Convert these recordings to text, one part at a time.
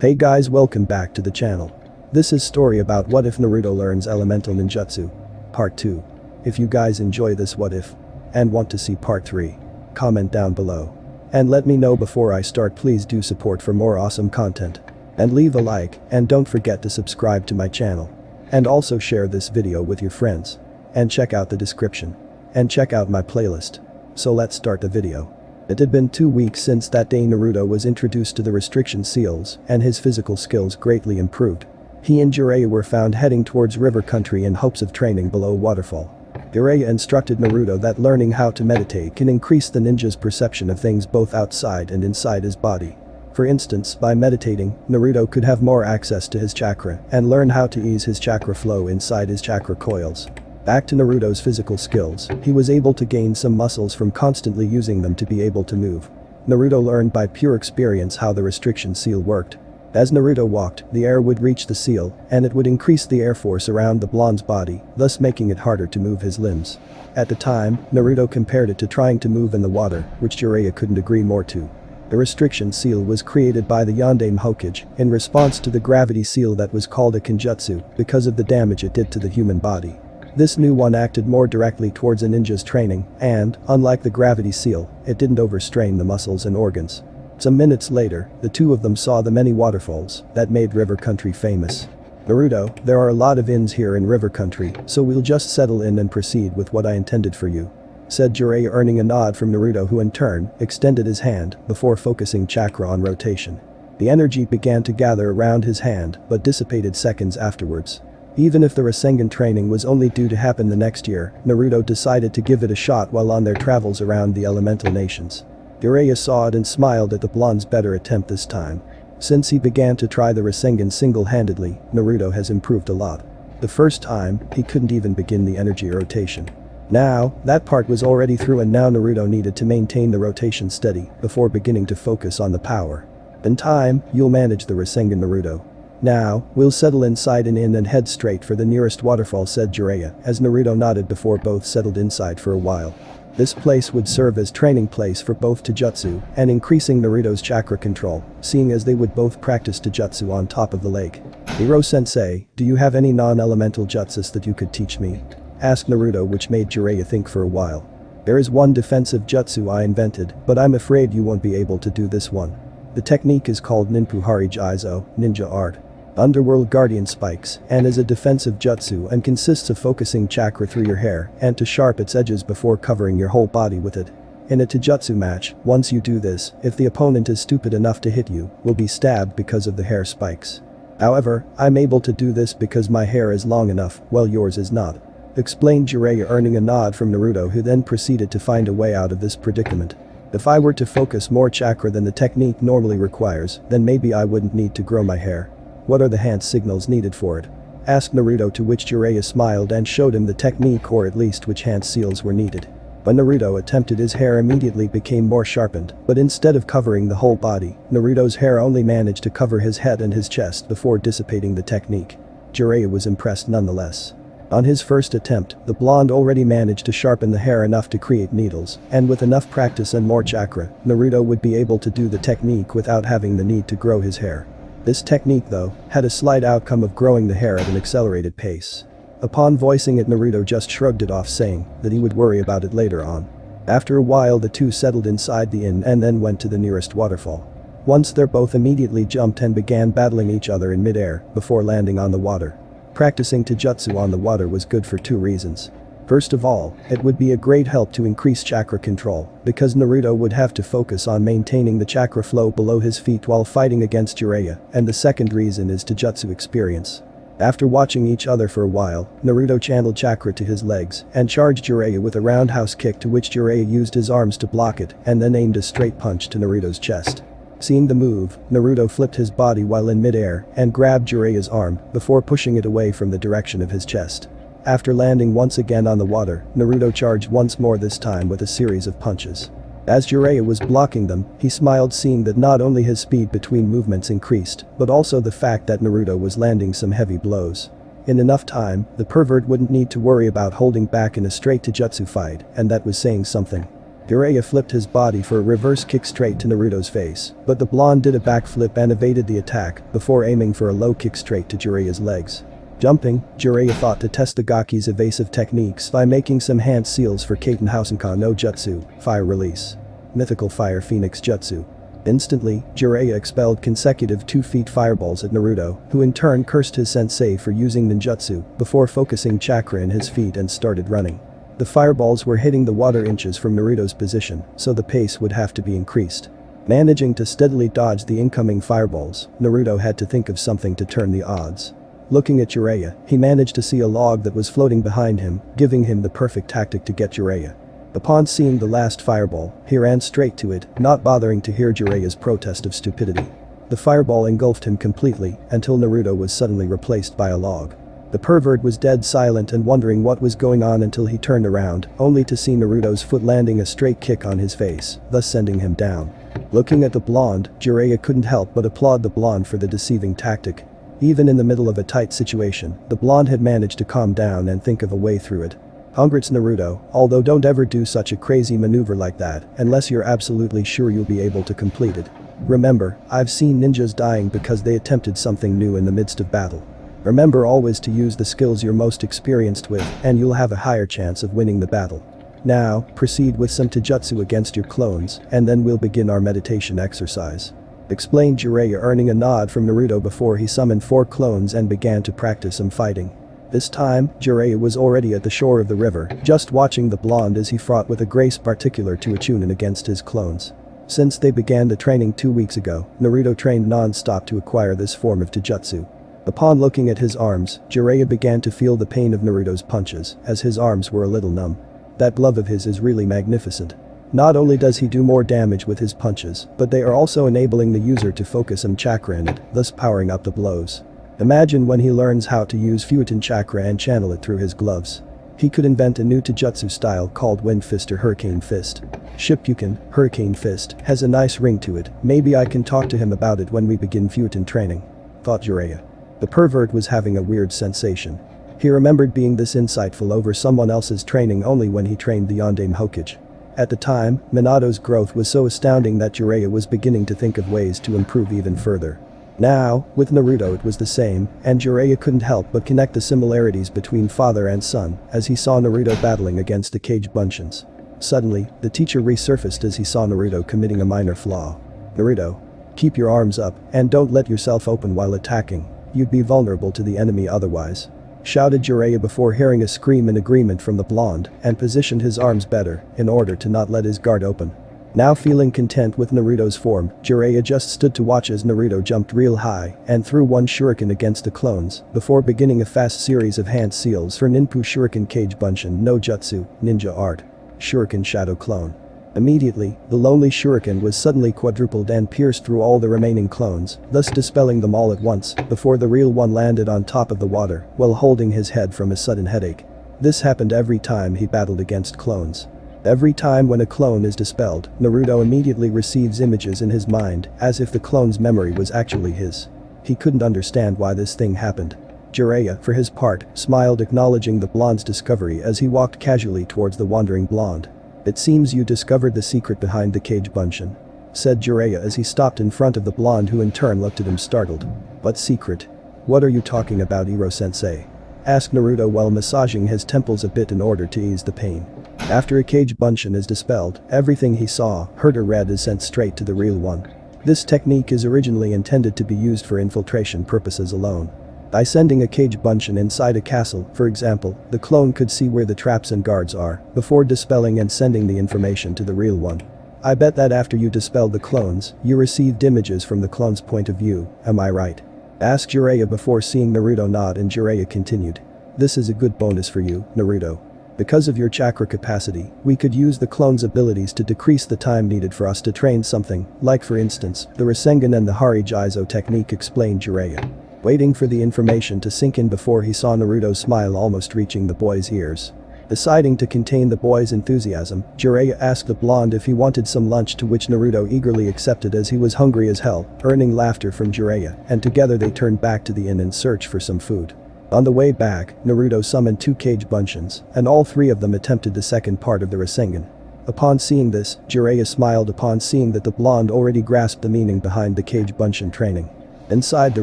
Hey guys welcome back to the channel. This is story about what if Naruto learns elemental ninjutsu. Part 2. If you guys enjoy this what if and want to see part 3, comment down below. And let me know before I start please do support for more awesome content. And leave a like and don't forget to subscribe to my channel. And also share this video with your friends. And check out the description. And check out my playlist. So let's start the video. It had been two weeks since that day Naruto was introduced to the restriction seals and his physical skills greatly improved. He and Jiraiya were found heading towards river country in hopes of training below waterfall. Jiraiya instructed Naruto that learning how to meditate can increase the ninja's perception of things both outside and inside his body. For instance, by meditating, Naruto could have more access to his chakra and learn how to ease his chakra flow inside his chakra coils. Back to Naruto's physical skills, he was able to gain some muscles from constantly using them to be able to move. Naruto learned by pure experience how the restriction seal worked. As Naruto walked, the air would reach the seal, and it would increase the air force around the blonde's body, thus making it harder to move his limbs. At the time, Naruto compared it to trying to move in the water, which Jiraiya couldn't agree more to. The restriction seal was created by the Yondaime Hokage in response to the gravity seal that was called a Kinjutsu because of the damage it did to the human body. This new one acted more directly towards a ninja's training, and, unlike the gravity seal, it didn't overstrain the muscles and organs. Some minutes later, the two of them saw the many waterfalls that made river country famous. Naruto, there are a lot of inns here in river country, so we'll just settle in and proceed with what I intended for you. Said Jiraiya earning a nod from Naruto who in turn, extended his hand before focusing chakra on rotation. The energy began to gather around his hand but dissipated seconds afterwards. Even if the Rasengan training was only due to happen the next year, Naruto decided to give it a shot while on their travels around the elemental nations. Jiraiya saw it and smiled at the blonde's better attempt this time. Since he began to try the Rasengan single-handedly, Naruto has improved a lot. The first time, he couldn't even begin the energy rotation. Now, that part was already through and now Naruto needed to maintain the rotation steady before beginning to focus on the power. In time, you'll manage the Rasengan Naruto. Now, we'll settle inside an inn and head straight for the nearest waterfall said Jiraiya as Naruto nodded before both settled inside for a while. This place would serve as training place for both Taijutsu and increasing Naruto's chakra control, seeing as they would both practice Taijutsu on top of the lake. Ero-sensei, do you have any non-elemental jutsus that you could teach me? Asked Naruto which made Jiraiya think for a while. There is one defensive jutsu I invented, but I'm afraid you won't be able to do this one. The technique is called Ninpuhari Jizo, ninja art. Underworld Guardian spikes, and is a defensive jutsu and consists of focusing chakra through your hair and to sharp its edges before covering your whole body with it. In a Taijutsu match, once you do this, if the opponent is stupid enough to hit you, will be stabbed because of the hair spikes. However, I'm able to do this because my hair is long enough, while yours is not. Explained Jiraiya earning a nod from Naruto who then proceeded to find a way out of this predicament. If I were to focus more chakra than the technique normally requires, then maybe I wouldn't need to grow my hair. What are the hand signals needed for it? Asked Naruto to which Jiraiya smiled and showed him the technique or at least which hand seals were needed. When Naruto attempted his hair immediately became more sharpened, but instead of covering the whole body, Naruto's hair only managed to cover his head and his chest before dissipating the technique. Jiraiya was impressed nonetheless. On his first attempt, the blonde already managed to sharpen the hair enough to create needles, and with enough practice and more chakra, Naruto would be able to do the technique without having the need to grow his hair. This technique though, had a slight outcome of growing the hair at an accelerated pace. Upon voicing it Naruto just shrugged it off saying that he would worry about it later on. After a while the two settled inside the inn and then went to the nearest waterfall. Once there both immediately jumped and began battling each other in midair before landing on the water. Practicing Taijutsu on the water was good for two reasons. First of all, it would be a great help to increase chakra control, because Naruto would have to focus on maintaining the chakra flow below his feet while fighting against Jiraiya, and the second reason is Taijutsu experience. After watching each other for a while, Naruto channeled chakra to his legs and charged Jiraiya with a roundhouse kick to which Jiraiya used his arms to block it and then aimed a straight punch to Naruto's chest. Seeing the move, Naruto flipped his body while in midair and grabbed Jiraiya's arm before pushing it away from the direction of his chest. After landing once again on the water, Naruto charged once more this time with a series of punches. As Jiraiya was blocking them, he smiled seeing that not only his speed between movements increased, but also the fact that Naruto was landing some heavy blows. In enough time, the pervert wouldn't need to worry about holding back in a straight Taijutsu fight, and that was saying something. Jiraiya flipped his body for a reverse kick straight to Naruto's face, but the blonde did a backflip and evaded the attack before aiming for a low kick straight to Jiraiya's legs. Jumping, Jiraiya thought to test the Gaki's evasive techniques by making some hand seals for Katon Housenka no Jutsu, Fire Release. Mythical Fire Phoenix Jutsu. Instantly, Jiraiya expelled consecutive 2 feet fireballs at Naruto, who in turn cursed his sensei for using ninjutsu before focusing chakra in his feet and started running. The fireballs were hitting the water inches from Naruto's position, so the pace would have to be increased. Managing to steadily dodge the incoming fireballs, Naruto had to think of something to turn the odds. Looking at Jiraiya, he managed to see a log that was floating behind him, giving him the perfect tactic to get Jiraiya. Upon seeing the last fireball, he ran straight to it, not bothering to hear Jiraiya's protest of stupidity. The fireball engulfed him completely, until Naruto was suddenly replaced by a log. The pervert was dead silent and wondering what was going on until he turned around, only to see Naruto's foot landing a straight kick on his face, thus sending him down. Looking at the blonde, Jiraiya couldn't help but applaud the blonde for the deceiving tactic, even in the middle of a tight situation, the blonde had managed to calm down and think of a way through it. Congrats Naruto, although don't ever do such a crazy maneuver like that unless you're absolutely sure you'll be able to complete it. Remember, I've seen ninjas dying because they attempted something new in the midst of battle. Remember always to use the skills you're most experienced with and you'll have a higher chance of winning the battle. Now, proceed with some taijutsu against your clones and then we'll begin our meditation exercise explained Jiraiya earning a nod from Naruto before he summoned four clones and began to practice some fighting. This time, Jiraiya was already at the shore of the river, just watching the blonde as he fought with a grace particular to a Chunin against his clones. Since they began the training two weeks ago, Naruto trained non-stop to acquire this form of taijutsu. Upon looking at his arms, Jiraiya began to feel the pain of Naruto's punches, as his arms were a little numb. That glove of his is really magnificent. Not only does he do more damage with his punches, but they are also enabling the user to focus some chakra in it, thus powering up the blows. Imagine when he learns how to use Futon chakra and channel it through his gloves. He could invent a new taijutsu style called Wind Fist or Hurricane Fist. Shippuden, Hurricane Fist, has a nice ring to it, maybe I can talk to him about it when we begin Futon training. Thought Jiraiya. The pervert was having a weird sensation. He remembered being this insightful over someone else's training only when he trained the Yondaime Hokage. At the time, Minato's growth was so astounding that Jiraiya was beginning to think of ways to improve even further. Now, with Naruto it was the same, and Jiraiya couldn't help but connect the similarities between father and son as he saw Naruto battling against the Kage Bunshins. Suddenly, the teacher resurfaced as he saw Naruto committing a minor flaw. Naruto. Keep your arms up and don't let yourself open while attacking. You'd be vulnerable to the enemy otherwise shouted Jiraiya before hearing a scream in agreement from the blonde and positioned his arms better in order to not let his guard open. Now feeling content with Naruto's form, Jiraiya just stood to watch as Naruto jumped real high and threw one shuriken against the clones before beginning a fast series of hand seals for Ninpu Shuriken Kage Bunshin no Jutsu, ninja art. Shuriken Shadow Clone. Immediately, the lonely shuriken was suddenly quadrupled and pierced through all the remaining clones, thus dispelling them all at once, before the real one landed on top of the water, while holding his head from a sudden headache. This happened every time he battled against clones. Every time when a clone is dispelled, Naruto immediately receives images in his mind, as if the clone's memory was actually his. He couldn't understand why this thing happened. Jiraiya, for his part, smiled acknowledging the blonde's discovery as he walked casually towards the wandering blonde. It seems you discovered the secret behind the Kage Bunshin. Said Jiraiya as he stopped in front of the blonde who in turn looked at him startled. What secret? What are you talking about Ero-sensei? Asked Naruto while massaging his temples a bit in order to ease the pain. After a Kage Bunshin is dispelled, everything he saw, heard or read is sent straight to the real one. This technique is originally intended to be used for infiltration purposes alone. By sending a Kage Bunshin inside a castle, for example, the clone could see where the traps and guards are, before dispelling and sending the information to the real one. I bet that after you dispelled the clones, you received images from the clone's point of view, am I right? Asked Jiraiya before seeing Naruto nod and Jiraiya continued. This is a good bonus for you, Naruto. Because of your chakra capacity, we could use the clone's abilities to decrease the time needed for us to train something, like for instance, the Rasengan and the Hari Jizo technique explained Jiraiya waiting for the information to sink in before he saw Naruto's smile almost reaching the boy's ears. Deciding to contain the boy's enthusiasm, Jiraiya asked the blonde if he wanted some lunch to which Naruto eagerly accepted as he was hungry as hell, earning laughter from Jiraiya, and together they turned back to the inn in search for some food. On the way back, Naruto summoned two Kage Bunshins, and all three of them attempted the second part of the Rasengan. Upon seeing this, Jiraiya smiled upon seeing that the blonde already grasped the meaning behind the Kage Bunshin training. Inside the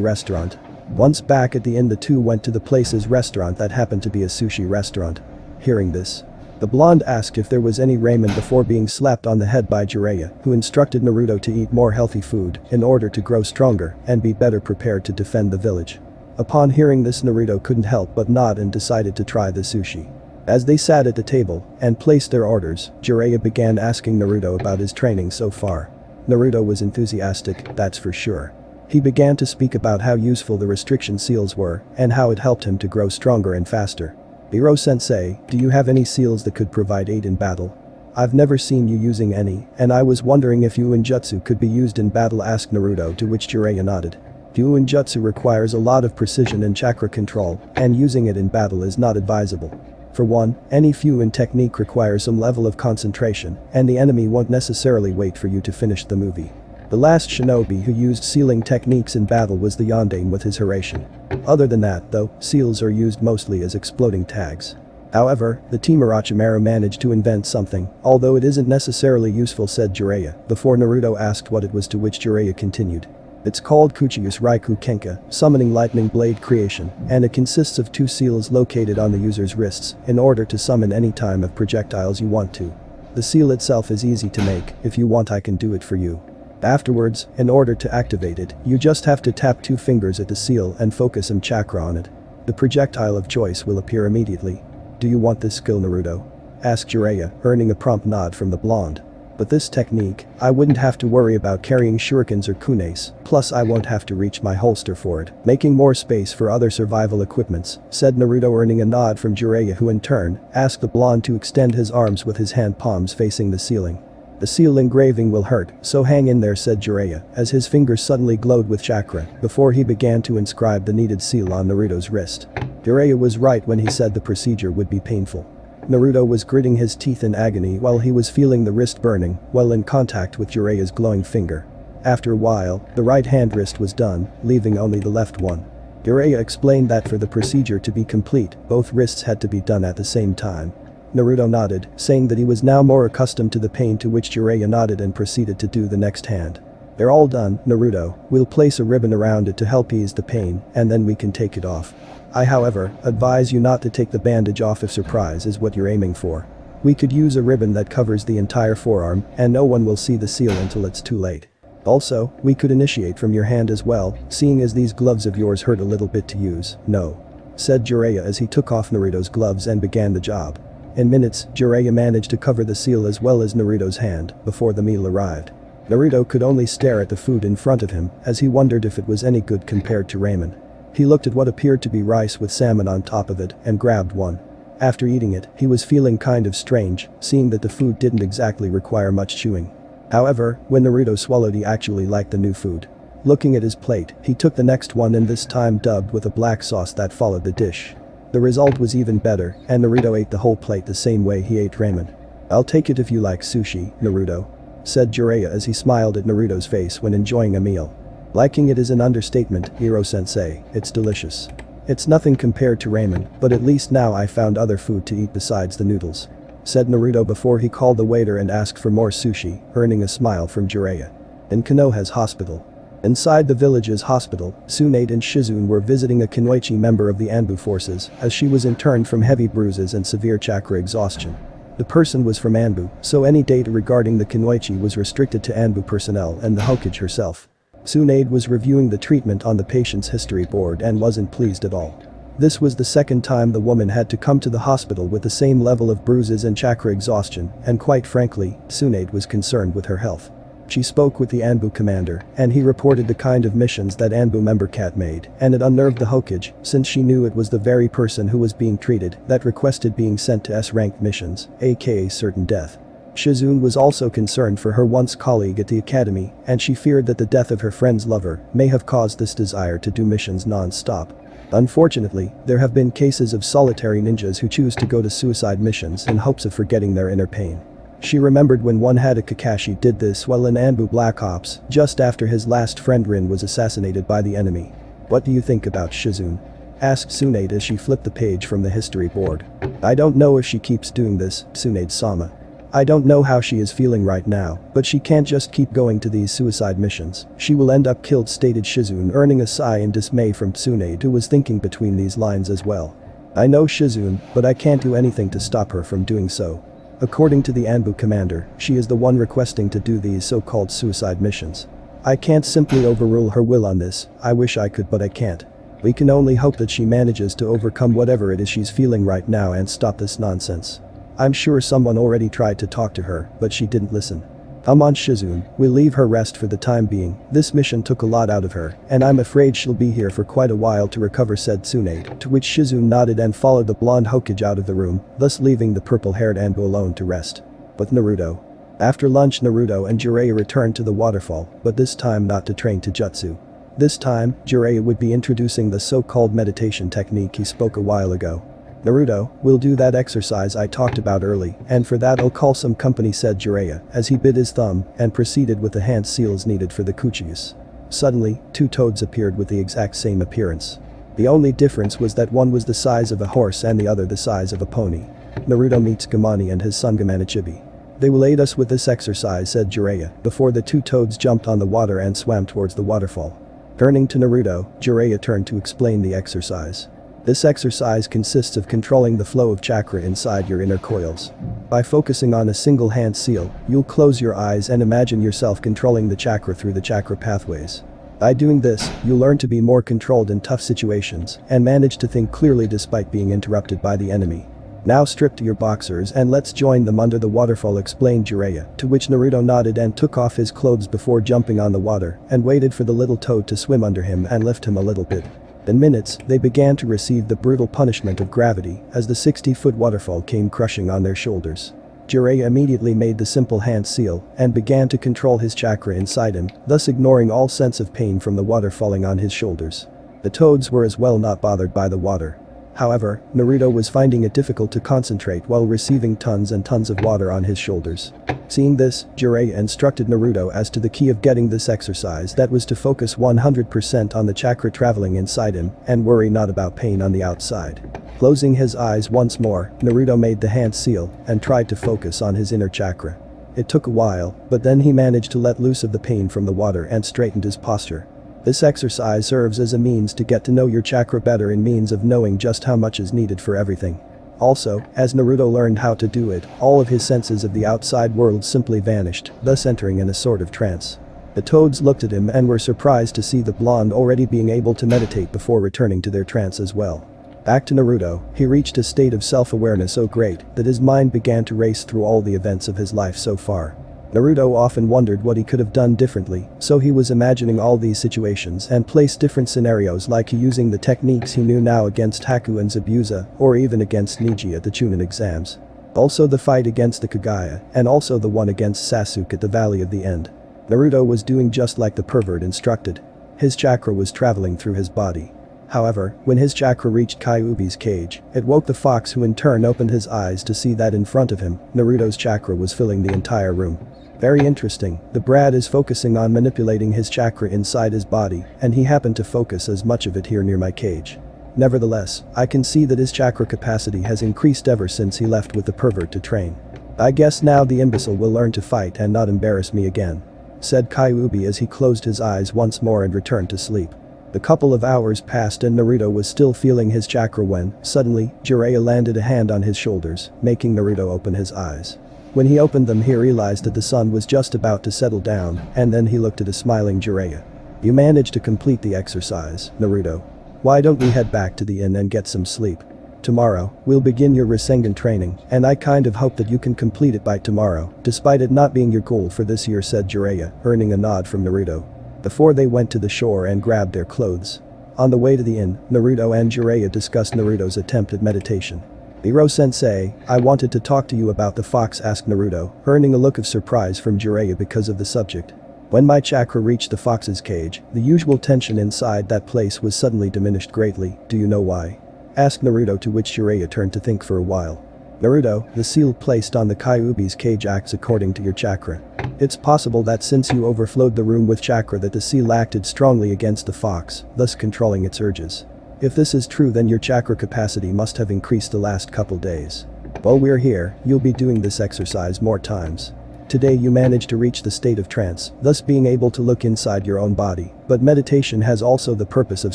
restaurant. Once back at the inn the two went to the place's restaurant that happened to be a sushi restaurant. Hearing this, the blonde asked if there was any ramen before being slapped on the head by Jiraiya, who instructed Naruto to eat more healthy food in order to grow stronger and be better prepared to defend the village. Upon hearing this Naruto couldn't help but nod and decided to try the sushi. As they sat at the table and placed their orders, Jiraiya began asking Naruto about his training so far. Naruto was enthusiastic, that's for sure. He began to speak about how useful the restriction seals were and how it helped him to grow stronger and faster. Ero-sensei, do you have any seals that could provide aid in battle? I've never seen you using any, and I was wondering if Fuinjutsu could be used in battle asked Naruto to which Jiraiya nodded. Fuinjutsu requires a lot of precision and chakra control, and using it in battle is not advisable. For one, any Fuin technique requires some level of concentration, and the enemy won't necessarily wait for you to finish the movie. The last shinobi who used sealing techniques in battle was the Yondaime with his Hiraishin. Other than that though, seals are used mostly as exploding tags. However, the team Orochimaru managed to invent something, although it isn't necessarily useful said Jiraiya, before Naruto asked what it was to which Jiraiya continued. It's called Kuchiyose Raikou Kenka, summoning lightning blade creation, and it consists of two seals located on the user's wrists in order to summon any time of projectiles you want to. The seal itself is easy to make, if you want I can do it for you. Afterwards, in order to activate it, you just have to tap two fingers at the seal and focus some chakra on it. The projectile of choice will appear immediately. Do you want this skill Naruto? Asked Jiraiya, earning a prompt nod from the blonde. But this technique, I wouldn't have to worry about carrying shurikens or kunais, plus I won't have to reach my holster for it, making more space for other survival equipments, said Naruto earning a nod from Jiraiya who in turn, asked the blonde to extend his arms with his hand palms facing the ceiling. The seal engraving will hurt, so hang in there said Jiraiya, as his fingers suddenly glowed with chakra, before he began to inscribe the needed seal on Naruto's wrist. Jiraiya was right when he said the procedure would be painful. Naruto was gritting his teeth in agony while he was feeling the wrist burning while in contact with Jiraiya's glowing finger. After a while, the right hand wrist was done, leaving only the left one. Jiraiya explained that for the procedure to be complete, both wrists had to be done at the same time. Naruto nodded, saying that he was now more accustomed to the pain to which Jiraiya nodded and proceeded to do the next hand. They're all done, Naruto, we'll place a ribbon around it to help ease the pain, and then we can take it off. I however, advise you not to take the bandage off if surprise is what you're aiming for. We could use a ribbon that covers the entire forearm and no one will see the seal until it's too late. Also, we could initiate from your hand as well, seeing as these gloves of yours hurt a little bit to use, no. Said Jiraiya as he took off Naruto's gloves and began the job. In minutes, Jiraiya managed to cover the seal as well as Naruto's hand before the meal arrived. Naruto could only stare at the food in front of him as he wondered if it was any good compared to ramen. He looked at what appeared to be rice with salmon on top of it and grabbed one. After eating it, he was feeling kind of strange, seeing that the food didn't exactly require much chewing. However, when Naruto swallowed he actually liked the new food. Looking at his plate, he took the next one and this time dubbed with a black sauce that followed the dish. The result was even better, and Naruto ate the whole plate the same way he ate ramen. I'll take it if you like sushi, Naruto. Said Jiraiya as he smiled at Naruto's face when enjoying a meal. Liking it is an understatement, Ero-sensei, it's delicious. It's nothing compared to ramen, but at least now I found other food to eat besides the noodles. Said Naruto before he called the waiter and asked for more sushi, earning a smile from Jiraiya. In Konoha's hospital. Inside the village's hospital, Tsunade and Shizune were visiting a Kunoichi member of the Anbu forces as she was interned from heavy bruises and severe chakra exhaustion. The person was from Anbu, so any data regarding the Kunoichi was restricted to Anbu personnel and the Hokage herself. Tsunade was reviewing the treatment on the patient's history board and wasn't pleased at all. This was the second time the woman had to come to the hospital with the same level of bruises and chakra exhaustion, and quite frankly, Tsunade was concerned with her health. She spoke with the Anbu commander, and he reported the kind of missions that Anbu member Cat made, and it unnerved the Hokage, since she knew it was the very person who was being treated that requested being sent to S-ranked missions, aka certain death. Shizune was also concerned for her once colleague at the academy, and she feared that the death of her friend's lover may have caused this desire to do missions non-stop. Unfortunately, there have been cases of solitary ninjas who choose to go to suicide missions in hopes of forgetting their inner pain. She remembered when one Hatake Kakashi did this while in Anbu Black Ops, just after his last friend Rin was assassinated by the enemy. What do you think about Shizune? Asked Tsunade as she flipped the page from the history board. I don't know if she keeps doing this, Tsunade Sama. I don't know how she is feeling right now, but she can't just keep going to these suicide missions. She will end up killed stated Shizune earning a sigh in dismay from Tsunade who was thinking between these lines as well. I know Shizune, but I can't do anything to stop her from doing so. According to the Anbu commander, she is the one requesting to do these so-called suicide missions. I can't simply overrule her will on this, I wish I could but I can't. We can only hope that she manages to overcome whatever it is she's feeling right now and stop this nonsense. I'm sure someone already tried to talk to her, but she didn't listen. I'm on Shizune, we'll leave her rest for the time being, this mission took a lot out of her, and I'm afraid she'll be here for quite a while to recover said Tsunade, to which Shizune nodded and followed the blonde Hokage out of the room, thus leaving the purple-haired Anbu alone to rest. But Naruto. After lunch Naruto and Jiraiya returned to the waterfall, but this time not to train Taijutsu. This time, Jiraiya would be introducing the so-called meditation technique he spoke a while ago. Naruto, we'll do that exercise I talked about early, and for that I'll call some company said Jiraiya, as he bit his thumb, and proceeded with the hand seals needed for the Kuchiyose. Suddenly, two toads appeared with the exact same appearance. The only difference was that one was the size of a horse and the other the size of a pony. Naruto meets Gamani and his son Gamanichibi. They will aid us with this exercise said Jiraiya, before the two toads jumped on the water and swam towards the waterfall. Turning to Naruto, Jiraiya turned to explain the exercise. This exercise consists of controlling the flow of chakra inside your inner coils. By focusing on a single hand seal, you'll close your eyes and imagine yourself controlling the chakra through the chakra pathways. By doing this, you learn to be more controlled in tough situations and manage to think clearly despite being interrupted by the enemy. Now strip to your boxers and let's join them under the waterfall explained Jiraiya, to which Naruto nodded and took off his clothes before jumping on the water and waited for the little toad to swim under him and lift him a little bit. In minutes, they began to receive the brutal punishment of gravity as the 60-foot waterfall came crushing on their shoulders. Jiraiya immediately made the simple hand seal and began to control his chakra inside him, thus ignoring all sense of pain from the water falling on his shoulders. The toads were as well not bothered by the water. However, Naruto was finding it difficult to concentrate while receiving tons and tons of water on his shoulders. Seeing this, Jiraiya instructed Naruto as to the key of getting this exercise that was to focus 100% on the chakra traveling inside him and worry not about pain on the outside. Closing his eyes once more, Naruto made the hand seal and tried to focus on his inner chakra. It took a while, but then he managed to let loose of the pain from the water and straightened his posture. This exercise serves as a means to get to know your chakra better in means of knowing just how much is needed for everything. Also, as Naruto learned how to do it, all of his senses of the outside world simply vanished, thus entering in a sort of trance. The toads looked at him and were surprised to see the blonde already being able to meditate before returning to their trance as well. Back to Naruto, he reached a state of self-awareness so great that his mind began to race through all the events of his life so far. Naruto often wondered what he could have done differently, so he was imagining all these situations and placed different scenarios like using the techniques he knew now against Haku and Zabuza, or even against Neji at the Chunin exams. Also the fight against the Kaguya, and also the one against Sasuke at the Valley of the End. Naruto was doing just like the pervert instructed. His chakra was traveling through his body. However, when his chakra reached Kyuubi's cage, it woke the fox who in turn opened his eyes to see that in front of him, Naruto's chakra was filling the entire room. Very interesting, the Brad is focusing on manipulating his chakra inside his body, and he happened to focus as much of it here near my cage. Nevertheless, I can see that his chakra capacity has increased ever since he left with the pervert to train. I guess now the imbecile will learn to fight and not embarrass me again. Said Kyuubi as he closed his eyes once more and returned to sleep. The couple of hours passed and Naruto was still feeling his chakra when, suddenly, Jiraiya landed a hand on his shoulders, making Naruto open his eyes. When he opened them he realized that the sun was just about to settle down, and then he looked at a smiling Jiraiya. You managed to complete the exercise, Naruto. Why don't we head back to the inn and get some sleep? Tomorrow, we'll begin your Rasengan training, and I kind of hope that you can complete it by tomorrow, despite it not being your goal for this year said Jiraiya, earning a nod from Naruto. Before they went to the shore and grabbed their clothes. On the way to the inn, Naruto and Jiraiya discussed Naruto's attempt at meditation. Ero-sensei, I wanted to talk to you about the fox asked Naruto, earning a look of surprise from Jiraiya because of the subject. When my chakra reached the fox's cage, the usual tension inside that place was suddenly diminished greatly, do you know why? Asked Naruto to which Jiraiya turned to think for a while. Naruto, the seal placed on the Kyuubi's cage acts according to your chakra. It's possible that since you overflowed the room with chakra that the seal acted strongly against the fox, thus controlling its urges. If this is true then your chakra capacity must have increased the last couple days. While we're here, you'll be doing this exercise more times. Today you manage to reach the state of trance, thus being able to look inside your own body, but meditation has also the purpose of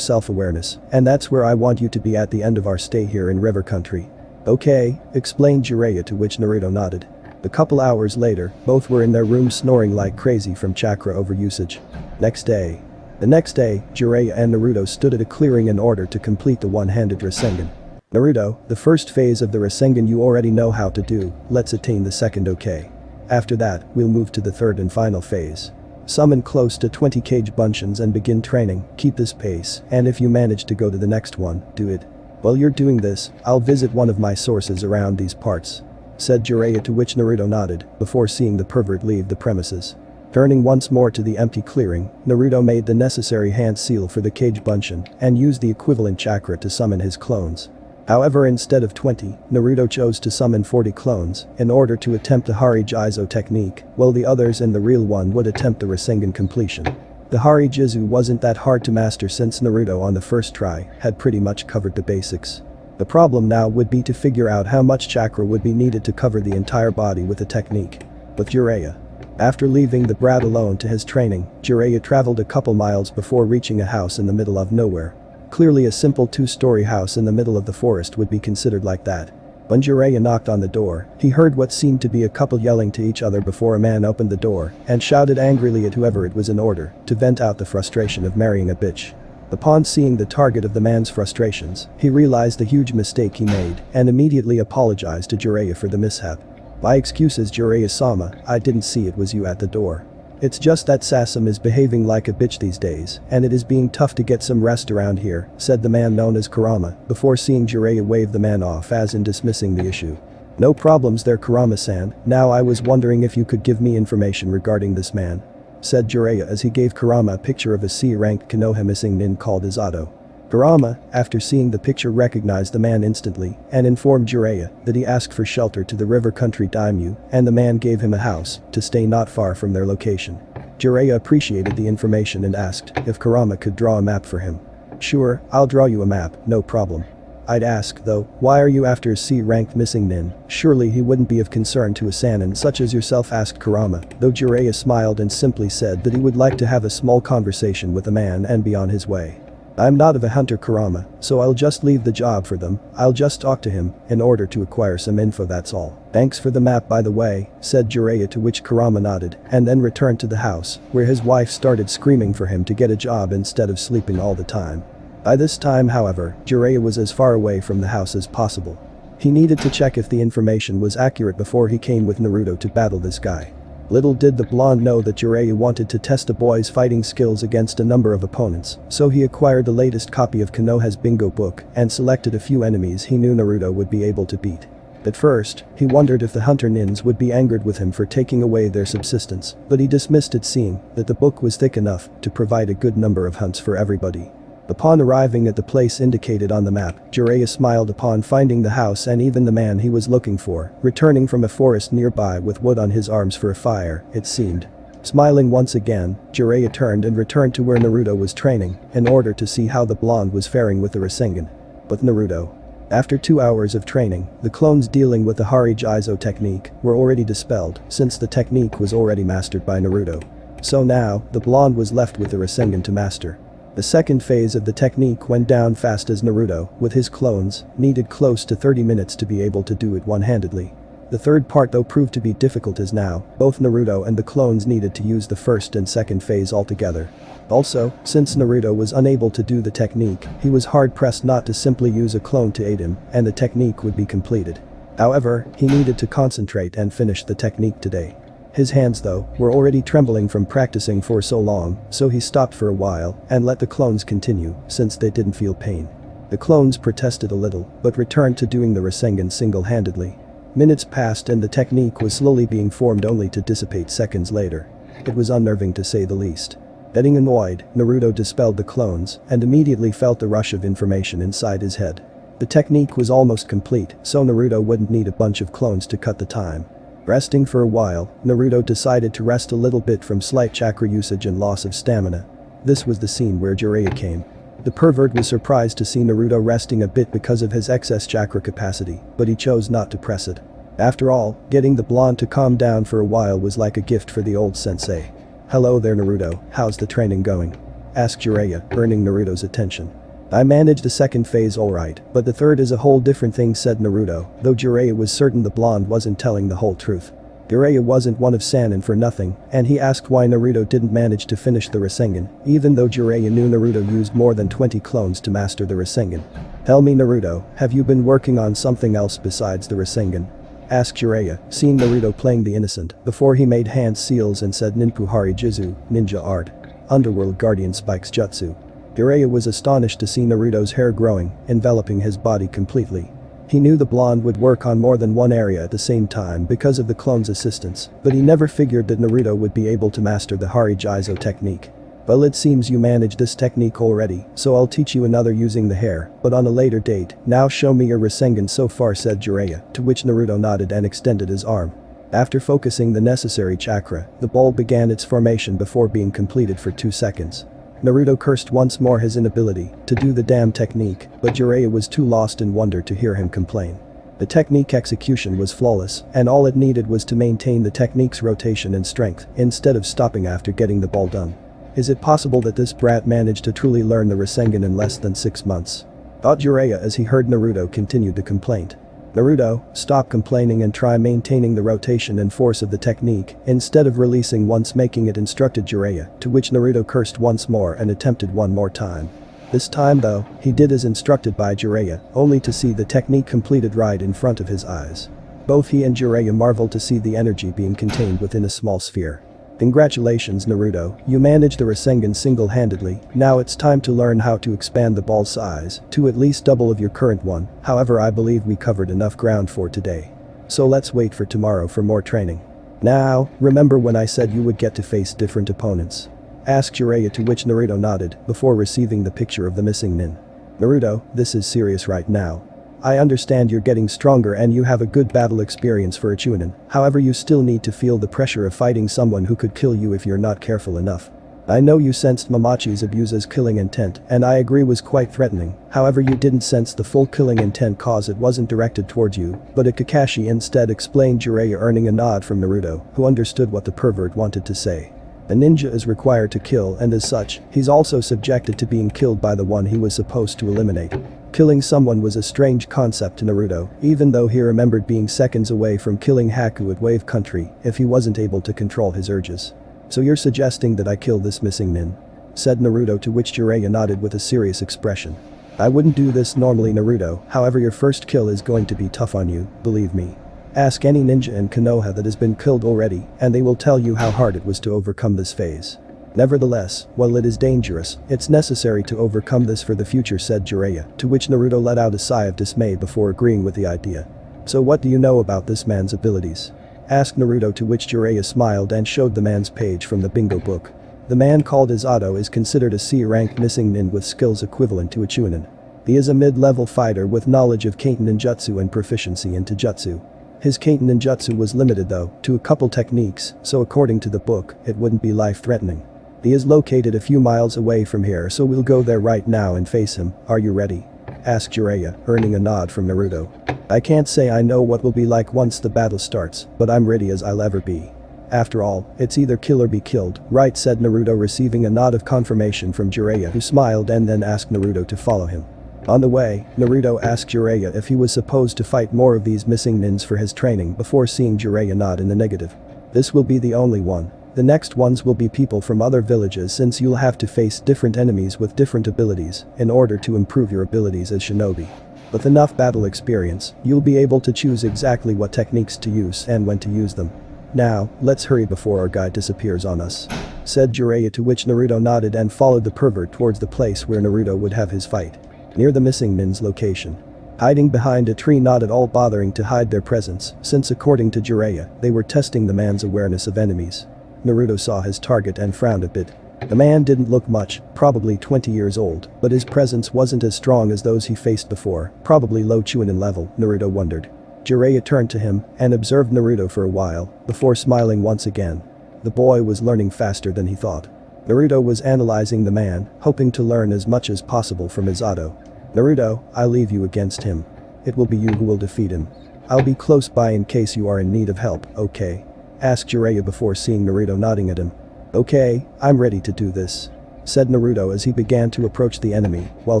self-awareness, and that's where I want you to be at the end of our stay here in River Country. Okay, explained Jiraiya to which Naruto nodded. A couple hours later, both were in their room snoring like crazy from chakra overusage. Next day. The next day, Jiraiya and Naruto stood at a clearing in order to complete the one-handed Rasengan. Naruto, the first phase of the Rasengan you already know how to do, let's attain the second okay. After that, we'll move to the third and final phase. Summon close to 20 kage bunshins and begin training, keep this pace, and if you manage to go to the next one, do it. While you're doing this, I'll visit one of my sources around these parts. Said Jiraiya to which Naruto nodded, before seeing the pervert leave the premises. Turning once more to the empty clearing, Naruto made the necessary hand seal for the kage bunshin and used the equivalent chakra to summon his clones. However instead of 20, Naruto chose to summon 40 clones in order to attempt the Hari Jizo technique, while the others in the real one would attempt the Rasengan completion. The Hari Jizo wasn't that hard to master since Naruto on the first try had pretty much covered the basics. The problem now would be to figure out how much chakra would be needed to cover the entire body with the technique. With Jiraiya. After leaving the brat alone to his training, Jiraiya traveled a couple miles before reaching a house in the middle of nowhere. Clearly a simple two-story house in the middle of the forest would be considered like that. When Jiraiya knocked on the door, he heard what seemed to be a couple yelling to each other before a man opened the door and shouted angrily at whoever it was in order to vent out the frustration of marrying a bitch. Upon seeing the target of the man's frustrations, he realized the huge mistake he made and immediately apologized to Jiraiya for the mishap. My excuses Jiraiya-sama, I didn't see it was you at the door. It's just that Sasam is behaving like a bitch these days, and it is being tough to get some rest around here, said the man known as Kurama, before seeing Jiraiya wave the man off as in dismissing the issue. No problems there Kurama-san, now I was wondering if you could give me information regarding this man. Said Jiraiya as he gave Kurama a picture of a C-ranked Konoha missing nin called Izato. Kurama, after seeing the picture recognized the man instantly and informed Jiraiya that he asked for shelter to the river country daimyo and the man gave him a house to stay not far from their location. Jiraiya appreciated the information and asked if Kurama could draw a map for him. Sure, I'll draw you a map, no problem. I'd ask, though, why are you after a C-ranked missing nin? Surely he wouldn't be of concern to a Sannin such as yourself asked Kurama, though Jiraiya smiled and simply said that he would like to have a small conversation with the man and be on his way. I'm not of a hunter Kurama, so I'll just leave the job for them, I'll just talk to him, in order to acquire some info that's all. Thanks for the map by the way, said Jiraiya to which Kurama nodded, and then returned to the house, where his wife started screaming for him to get a job instead of sleeping all the time. By this time however, Jiraiya was as far away from the house as possible. He needed to check if the information was accurate before he came with Naruto to battle this guy. Little did the blonde know that Jiraiya wanted to test the boy's fighting skills against a number of opponents, so he acquired the latest copy of Konoha's bingo book and selected a few enemies he knew Naruto would be able to beat. At first, he wondered if the hunter nins would be angered with him for taking away their subsistence, but he dismissed it seeing that the book was thick enough to provide a good number of hunts for everybody. Upon arriving at the place indicated on the map, Jiraiya smiled upon finding the house and even the man he was looking for, returning from a forest nearby with wood on his arms for a fire, it seemed. Smiling once again, Jiraiya turned and returned to where Naruto was training, in order to see how the blonde was faring with the Rasengan. But Naruto. After two hours of training, the clones dealing with the Hari Jizo technique were already dispelled since the technique was already mastered by Naruto. So now, the blonde was left with the Rasengan to master. The second phase of the technique went down fast as Naruto, with his clones, needed close to 30 minutes to be able to do it one-handedly. The third part though proved to be difficult as now, both Naruto and the clones needed to use the first and second phase altogether. Also, since Naruto was unable to do the technique, he was hard-pressed not to simply use a clone to aid him, and the technique would be completed. However, he needed to concentrate and finish the technique today. His hands though, were already trembling from practicing for so long, so he stopped for a while and let the clones continue, since they didn't feel pain. The clones protested a little, but returned to doing the Rasengan single-handedly. Minutes passed and the technique was slowly being formed only to dissipate seconds later. It was unnerving to say the least. Getting annoyed, Naruto dispelled the clones and immediately felt the rush of information inside his head. The technique was almost complete, so Naruto wouldn't need a bunch of clones to cut the time. Resting for a while, Naruto decided to rest a little bit from slight chakra usage and loss of stamina. This was the scene where Jiraiya came. The pervert was surprised to see Naruto resting a bit because of his excess chakra capacity, but he chose not to press it. After all, getting the blonde to calm down for a while was like a gift for the old sensei. Hello there Naruto, how's the training going? Asked Jiraiya, earning Naruto's attention. I managed the second phase alright, but the third is a whole different thing said Naruto, though Jiraiya was certain the blonde wasn't telling the whole truth. Jiraiya wasn't one of Sannin for nothing, and he asked why Naruto didn't manage to finish the Rasengan, even though Jiraiya knew Naruto used more than 20 clones to master the Rasengan. Tell me Naruto, have you been working on something else besides the Rasengan? Asked Jiraiya, seeing Naruto playing the innocent, before he made hand seals and said Ninpuhari Jizo, ninja art. Underworld Guardian Spikes Jutsu. Jiraiya was astonished to see Naruto's hair growing, enveloping his body completely. He knew the blonde would work on more than one area at the same time because of the clone's assistance, but he never figured that Naruto would be able to master the Hari Jizo technique. Well it seems you managed this technique already, so I'll teach you another using the hair, but on a later date, now show me your Rasengan so far said Jiraiya, to which Naruto nodded and extended his arm. After focusing the necessary chakra, the ball began its formation before being completed for 2 seconds. Naruto cursed once more his inability to do the damn technique, but Jiraiya was too lost in wonder to hear him complain. The technique execution was flawless, and all it needed was to maintain the technique's rotation and strength, instead of stopping after getting the ball done. Is it possible that this brat managed to truly learn the Rasengan in less than 6 months? Thought Jiraiya as he heard Naruto continue the complaint. Naruto, stop complaining and try maintaining the rotation and force of the technique instead of releasing once making it instructed Jiraiya, to which Naruto cursed once more and attempted one more time. This time though, he did as instructed by Jiraiya, only to see the technique completed right in front of his eyes. Both he and Jiraiya marveled to see the energy being contained within a small sphere. Congratulations Naruto, you managed the Rasengan single-handedly, now it's time to learn how to expand the ball size to at least double of your current one, however I believe we covered enough ground for today. So let's wait for tomorrow for more training. Now, remember when I said you would get to face different opponents? Asked Jiraiya to which Naruto nodded before receiving the picture of the missing nin. Naruto, this is serious right now. I understand you're getting stronger and you have a good battle experience for a Chunin, however you still need to feel the pressure of fighting someone who could kill you if you're not careful enough. I know you sensed Momochi Zabuza's killing intent and I agree was quite threatening, however you didn't sense the full killing intent cause it wasn't directed towards you, but a Kakashi instead explained Jiraiya earning a nod from Naruto, who understood what the pervert wanted to say. A ninja is required to kill and as such, he's also subjected to being killed by the one he was supposed to eliminate. Killing someone was a strange concept to Naruto, even though he remembered being seconds away from killing Haku at Wave Country if he wasn't able to control his urges. So you're suggesting that I kill this missing nin? Said Naruto to which Jiraiya nodded with a serious expression. I wouldn't do this normally Naruto, however your first kill is going to be tough on you, believe me. Ask any ninja in Konoha that has been killed already, and they will tell you how hard it was to overcome this phase. Nevertheless, while it is dangerous, it's necessary to overcome this for the future said Jiraiya, to which Naruto let out a sigh of dismay before agreeing with the idea. So what do you know about this man's abilities? Asked Naruto to which Jiraiya smiled and showed the man's page from the bingo book. The man called Izato is considered a C-rank missing nin with skills equivalent to a Chunin. He is a mid-level fighter with knowledge of Katon ninjutsu and proficiency in Taijutsu. His Katon ninjutsu was limited though, to a couple techniques, so according to the book, it wouldn't be life-threatening. He is located a few miles away from here so we'll go there right now and face him, are you ready? Asked Jiraiya, earning a nod from Naruto. I can't say I know what will be like once the battle starts, but I'm ready as I'll ever be. After all, it's either kill or be killed, right said Naruto receiving a nod of confirmation from Jiraiya who smiled and then asked Naruto to follow him. On the way, Naruto asked Jiraiya if he was supposed to fight more of these missing nins for his training before seeing Jiraiya nod in the negative. This will be the only one, the next ones will be people from other villages since you'll have to face different enemies with different abilities in order to improve your abilities as shinobi. With enough battle experience, you'll be able to choose exactly what techniques to use and when to use them. Now, let's hurry before our guide disappears on us. Said Jiraiya to which Naruto nodded and followed the pervert towards the place where Naruto would have his fight. Near the missing Nin's location. Hiding behind a tree not at all bothering to hide their presence, since according to Jiraiya, they were testing the man's awareness of enemies. Naruto saw his target and frowned a bit. The man didn't look much, probably 20 years old, but his presence wasn't as strong as those he faced before, probably low Chunin level, Naruto wondered. Jiraiya turned to him and observed Naruto for a while, before smiling once again. The boy was learning faster than he thought. Naruto was analyzing the man, hoping to learn as much as possible from Izato. Naruto, I leave you against him. It will be you who will defeat him. I'll be close by in case you are in need of help, okay? Asked Jiraiya before seeing Naruto nodding at him. Okay, I'm ready to do this. Said Naruto as he began to approach the enemy while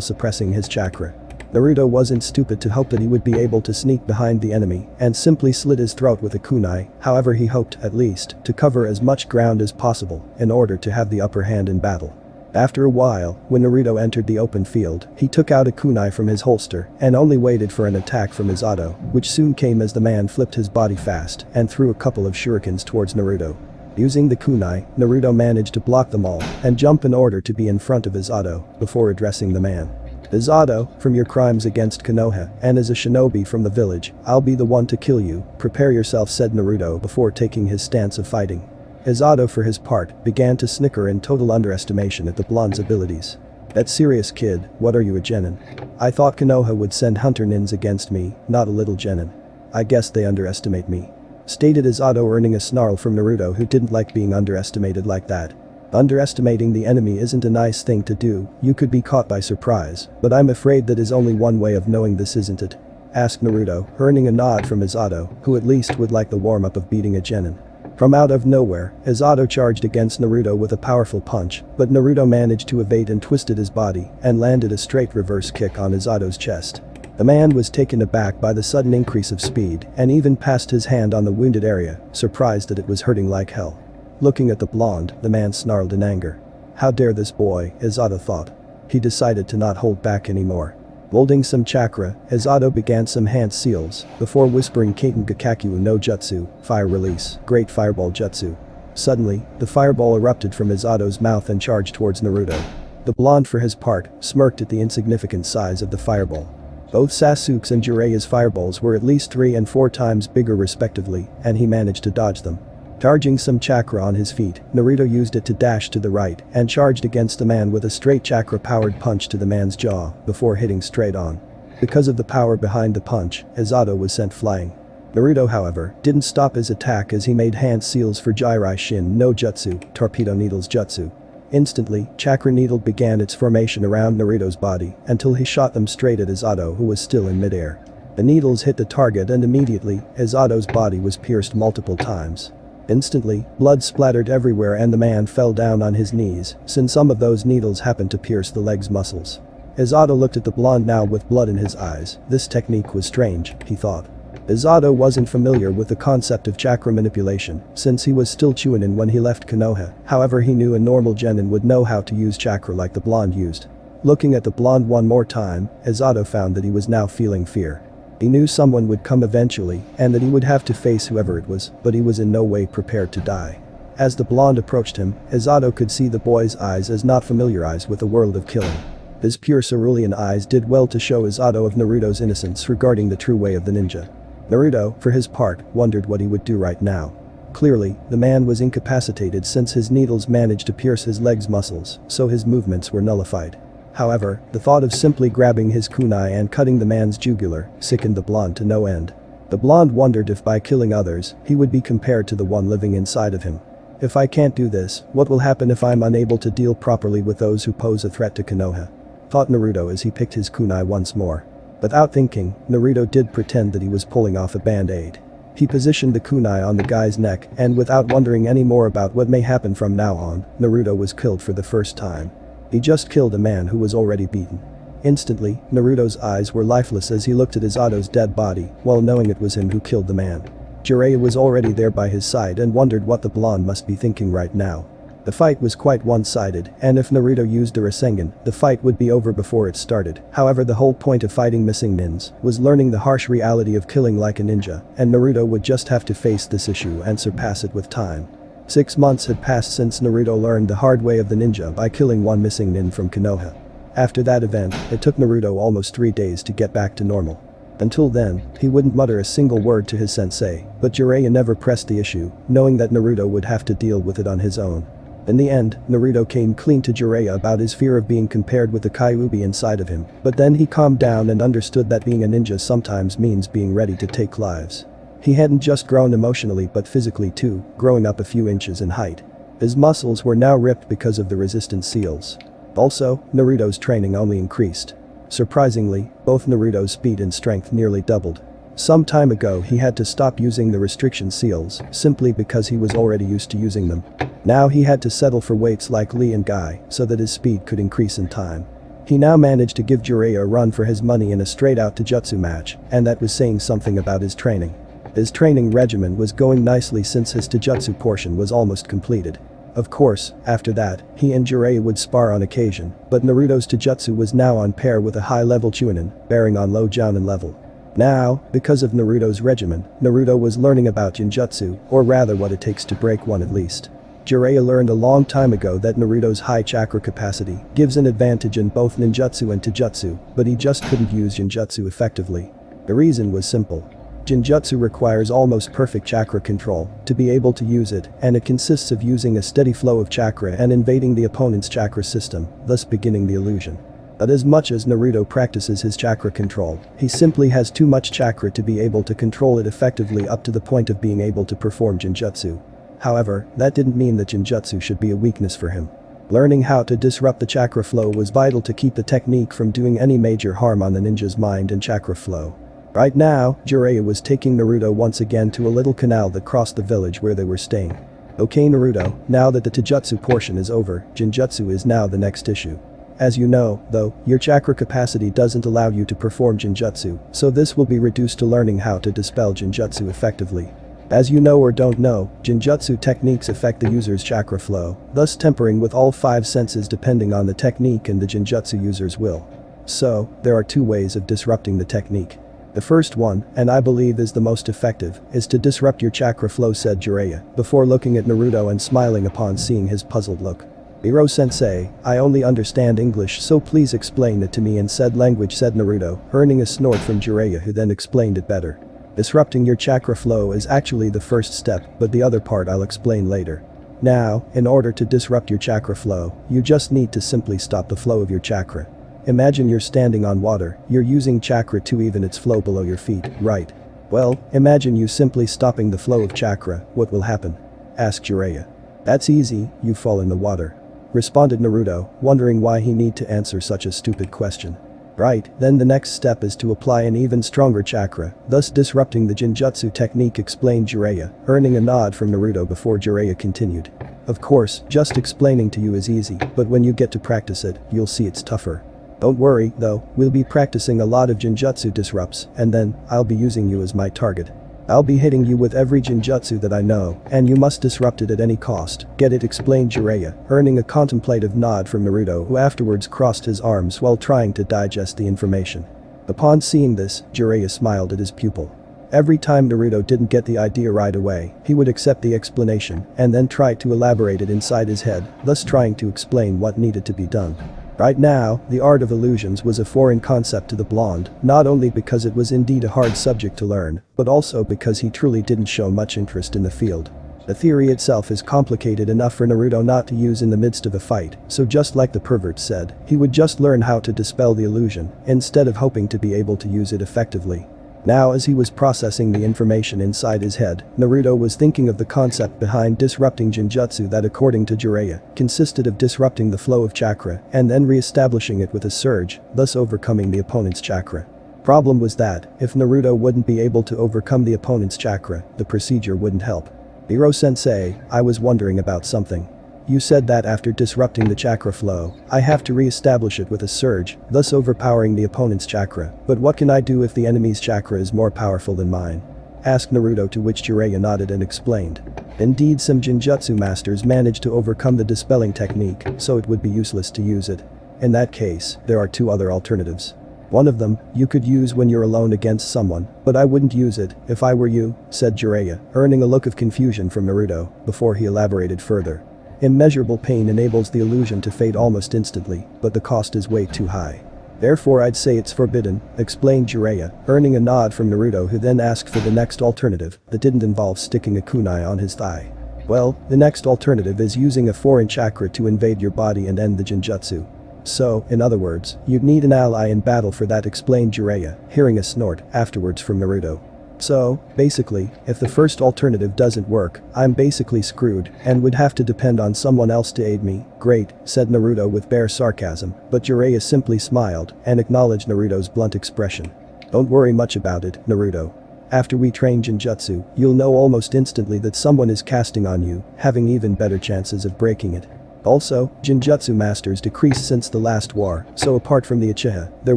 suppressing his chakra. Naruto wasn't stupid to hope that he would be able to sneak behind the enemy and simply slit his throat with a kunai, however he hoped, at least, to cover as much ground as possible in order to have the upper hand in battle. After a while, when Naruto entered the open field, he took out a kunai from his holster and only waited for an attack from Izato, which soon came as the man flipped his body fast and threw a couple of shurikens towards Naruto. Using the kunai, Naruto managed to block them all and jump in order to be in front of Izato before addressing the man. Izato, from your crimes against Konoha and as a shinobi from the village, I'll be the one to kill you, prepare yourself said Naruto before taking his stance of fighting. Izato for his part, began to snicker in total underestimation at the blonde's abilities. That serious kid, what are you a genin? I thought Konoha would send hunter nins against me, not a little genin. I guess they underestimate me. Stated Izato earning a snarl from Naruto who didn't like being underestimated like that. Underestimating the enemy isn't a nice thing to do, you could be caught by surprise, but I'm afraid that is only one way of knowing this isn't it. Asked Naruto, earning a nod from Izato, who at least would like the warm-up of beating a genin. From out of nowhere, Izato charged against Naruto with a powerful punch, but Naruto managed to evade and twisted his body and landed a straight reverse kick on Izato's chest. The man was taken aback by the sudden increase of speed and even passed his hand on the wounded area, surprised that it was hurting like hell. Looking at the blonde, the man snarled in anger. How dare this boy, Izato thought. He decided to not hold back anymore. Molding some chakra, as Izato began some hand seals, before whispering Katon Gakakyu no Jutsu, fire release, great fireball jutsu. Suddenly, the fireball erupted from Izato's mouth and charged towards Naruto. The blonde for his part, smirked at the insignificant size of the fireball. Both Sasuke's and Jiraiya's fireballs were at least three and four times bigger respectively, and he managed to dodge them. Charging some chakra on his feet, Naruto used it to dash to the right and charged against the man with a straight chakra-powered punch to the man's jaw before hitting straight on. Because of the power behind the punch, Izato was sent flying. Naruto however, didn't stop his attack as he made hand seals for Jirai Shin no Jutsu, Torpedo Needle's Jutsu. Instantly, Chakra Needle began its formation around Naruto's body until he shot them straight at Izato who was still in midair. The needles hit the target and immediately, Izato's body was pierced multiple times. Instantly, blood splattered everywhere and the man fell down on his knees, since some of those needles happened to pierce the leg's muscles. Izato looked at the blonde now with blood in his eyes, this technique was strange, he thought. Izato wasn't familiar with the concept of chakra manipulation, since he was still Chunin when he left Konoha, however he knew a normal genin would know how to use chakra like the blonde used. Looking at the blonde one more time, Izato found that he was now feeling fear. He knew someone would come eventually and that he would have to face whoever it was, but he was in no way prepared to die. As the blonde approached him, Izato could see the boy's eyes as not familiarized with the world of killing. His pure cerulean eyes did well to show Izato of Naruto's innocence regarding the true way of the ninja. Naruto, for his part, wondered what he would do right now. Clearly, the man was incapacitated since his needles managed to pierce his leg's muscles, so his movements were nullified. However, the thought of simply grabbing his kunai and cutting the man's jugular sickened the blonde to no end. The blonde wondered if by killing others, he would be compared to the one living inside of him. If I can't do this, what will happen if I'm unable to deal properly with those who pose a threat to Konoha? Thought Naruto as he picked his kunai once more. Without thinking, Naruto did pretend that he was pulling off a band-aid. He positioned the kunai on the guy's neck and without wondering any more about what may happen from now on, Naruto was killed for the first time. He just killed a man who was already beaten. Instantly, Naruto's eyes were lifeless as he looked at Izato's dead body, while knowing it was him who killed the man. Jiraiya was already there by his side and wondered what the blonde must be thinking right now. The fight was quite one-sided, and if Naruto used a Rasengan, the fight would be over before it started. However the whole point of fighting missing nins was learning the harsh reality of killing like a ninja, and Naruto would just have to face this issue and surpass it with time. Six months had passed since Naruto learned the hard way of the ninja by killing one missing nin from Konoha. After that event, it took Naruto almost three days to get back to normal. Until then, he wouldn't mutter a single word to his sensei, but Jiraiya never pressed the issue, knowing that Naruto would have to deal with it on his own. In the end, Naruto came clean to Jiraiya about his fear of being compared with the Kyuubi inside of him, but then he calmed down and understood that being a ninja sometimes means being ready to take lives. He hadn't just grown emotionally but physically too, growing up a few inches in height. His muscles were now ripped because of the resistance seals. Also, Naruto's training only increased. Surprisingly, both Naruto's speed and strength nearly doubled. Some time ago he had to stop using the restriction seals, simply because he was already used to using them. Now he had to settle for weights like Lee and Guy, so that his speed could increase in time. He now managed to give Jiraiya a run for his money in a straight-out Taijutsu match, and that was saying something about his training. His training regimen was going nicely since his Taijutsu portion was almost completed. Of course, after that, he and Jiraiya would spar on occasion, but Naruto's Taijutsu was now on pair with a high-level Chunin, bearing on low Jounin level. Now, because of Naruto's regimen, Naruto was learning about Genjutsu, or rather what it takes to break one at least. Jiraiya learned a long time ago that Naruto's high chakra capacity gives an advantage in both ninjutsu and taijutsu, but he just couldn't use genjutsu effectively. The reason was simple. Genjutsu requires almost perfect chakra control to be able to use it and it consists of using a steady flow of chakra and invading the opponent's chakra system, thus beginning the illusion. But as much as Naruto practices his chakra control, he simply has too much chakra to be able to control it effectively up to the point of being able to perform Genjutsu. However, that didn't mean that Genjutsu should be a weakness for him. Learning how to disrupt the chakra flow was vital to keep the technique from doing any major harm on the ninja's mind and chakra flow. Right now, Jiraiya was taking Naruto once again to a little canal that crossed the village where they were staying. Okay Naruto, now that the Taijutsu portion is over, Genjutsu is now the next issue. As you know, though, your chakra capacity doesn't allow you to perform Genjutsu, so this will be reduced to learning how to dispel Genjutsu effectively. As you know or don't know, Genjutsu techniques affect the user's chakra flow, thus tempering with all five senses depending on the technique and the Genjutsu user's will. So, there are two ways of disrupting the technique. The first one, and I believe is the most effective, is to disrupt your chakra flow said Jiraiya, before looking at Naruto and smiling upon seeing his puzzled look. Ero-sensei, I only understand English so please explain it to me in said language said Naruto, earning a snort from Jiraiya who then explained it better. Disrupting your chakra flow is actually the first step but the other part I'll explain later. Now, in order to disrupt your chakra flow, you just need to simply stop the flow of your chakra. Imagine you're standing on water, you're using chakra to even its flow below your feet, right? Well, imagine you simply stopping the flow of chakra, what will happen? Asked Jiraiya. That's easy, you fall in the water. Responded Naruto, wondering why he need to answer such a stupid question. Right, then the next step is to apply an even stronger chakra, thus disrupting the Genjutsu technique explained Jiraiya, earning a nod from Naruto before Jiraiya continued. Of course, just explaining to you is easy, but when you get to practice it, you'll see it's tougher. Don't worry, though, we'll be practicing a lot of Genjutsu disrupts, and then, I'll be using you as my target. I'll be hitting you with every genjutsu that I know, and you must disrupt it at any cost, get it explained Jiraiya, earning a contemplative nod from Naruto who afterwards crossed his arms while trying to digest the information. Upon seeing this, Jiraiya smiled at his pupil. Every time Naruto didn't get the idea right away, he would accept the explanation and then try to elaborate it inside his head, thus trying to explain what needed to be done. Right now, the art of illusions was a foreign concept to the blonde, not only because it was indeed a hard subject to learn, but also because he truly didn't show much interest in the field. The theory itself is complicated enough for Naruto not to use in the midst of a fight, so just like the pervert said, he would just learn how to dispel the illusion, instead of hoping to be able to use it effectively. Now as he was processing the information inside his head, Naruto was thinking of the concept behind disrupting Genjutsu that according to Jiraiya, consisted of disrupting the flow of chakra and then re-establishing it with a surge, thus overcoming the opponent's chakra. Problem was that, if Naruto wouldn't be able to overcome the opponent's chakra, the procedure wouldn't help. Ero-sensei, I was wondering about something. You said that after disrupting the chakra flow, I have to re-establish it with a surge, thus overpowering the opponent's chakra, but what can I do if the enemy's chakra is more powerful than mine? Asked Naruto to which Jiraiya nodded and explained. Indeed some Genjutsu masters managed to overcome the dispelling technique, so it would be useless to use it. In that case, there are two other alternatives. One of them, you could use when you're alone against someone, but I wouldn't use it, if I were you, said Jiraiya, earning a look of confusion from Naruto, before he elaborated further. Immeasurable pain enables the illusion to fade almost instantly, but the cost is way too high. Therefore I'd say it's forbidden, explained Jiraiya, earning a nod from Naruto who then asked for the next alternative that didn't involve sticking a kunai on his thigh. Well, the next alternative is using a foreign chakra to invade your body and end the genjutsu. So, in other words, you'd need an ally in battle for that explained Jiraiya, hearing a snort afterwards from Naruto. So, basically, if the first alternative doesn't work, I'm basically screwed and would have to depend on someone else to aid me. Great, said Naruto with bare sarcasm, but Jiraiya simply smiled and acknowledged Naruto's blunt expression. Don't worry much about it, Naruto. After we train Genjutsu, you'll know almost instantly that someone is casting on you, having even better chances of breaking it. Also, Genjutsu masters decreased since the last war, so apart from the Uchiha, there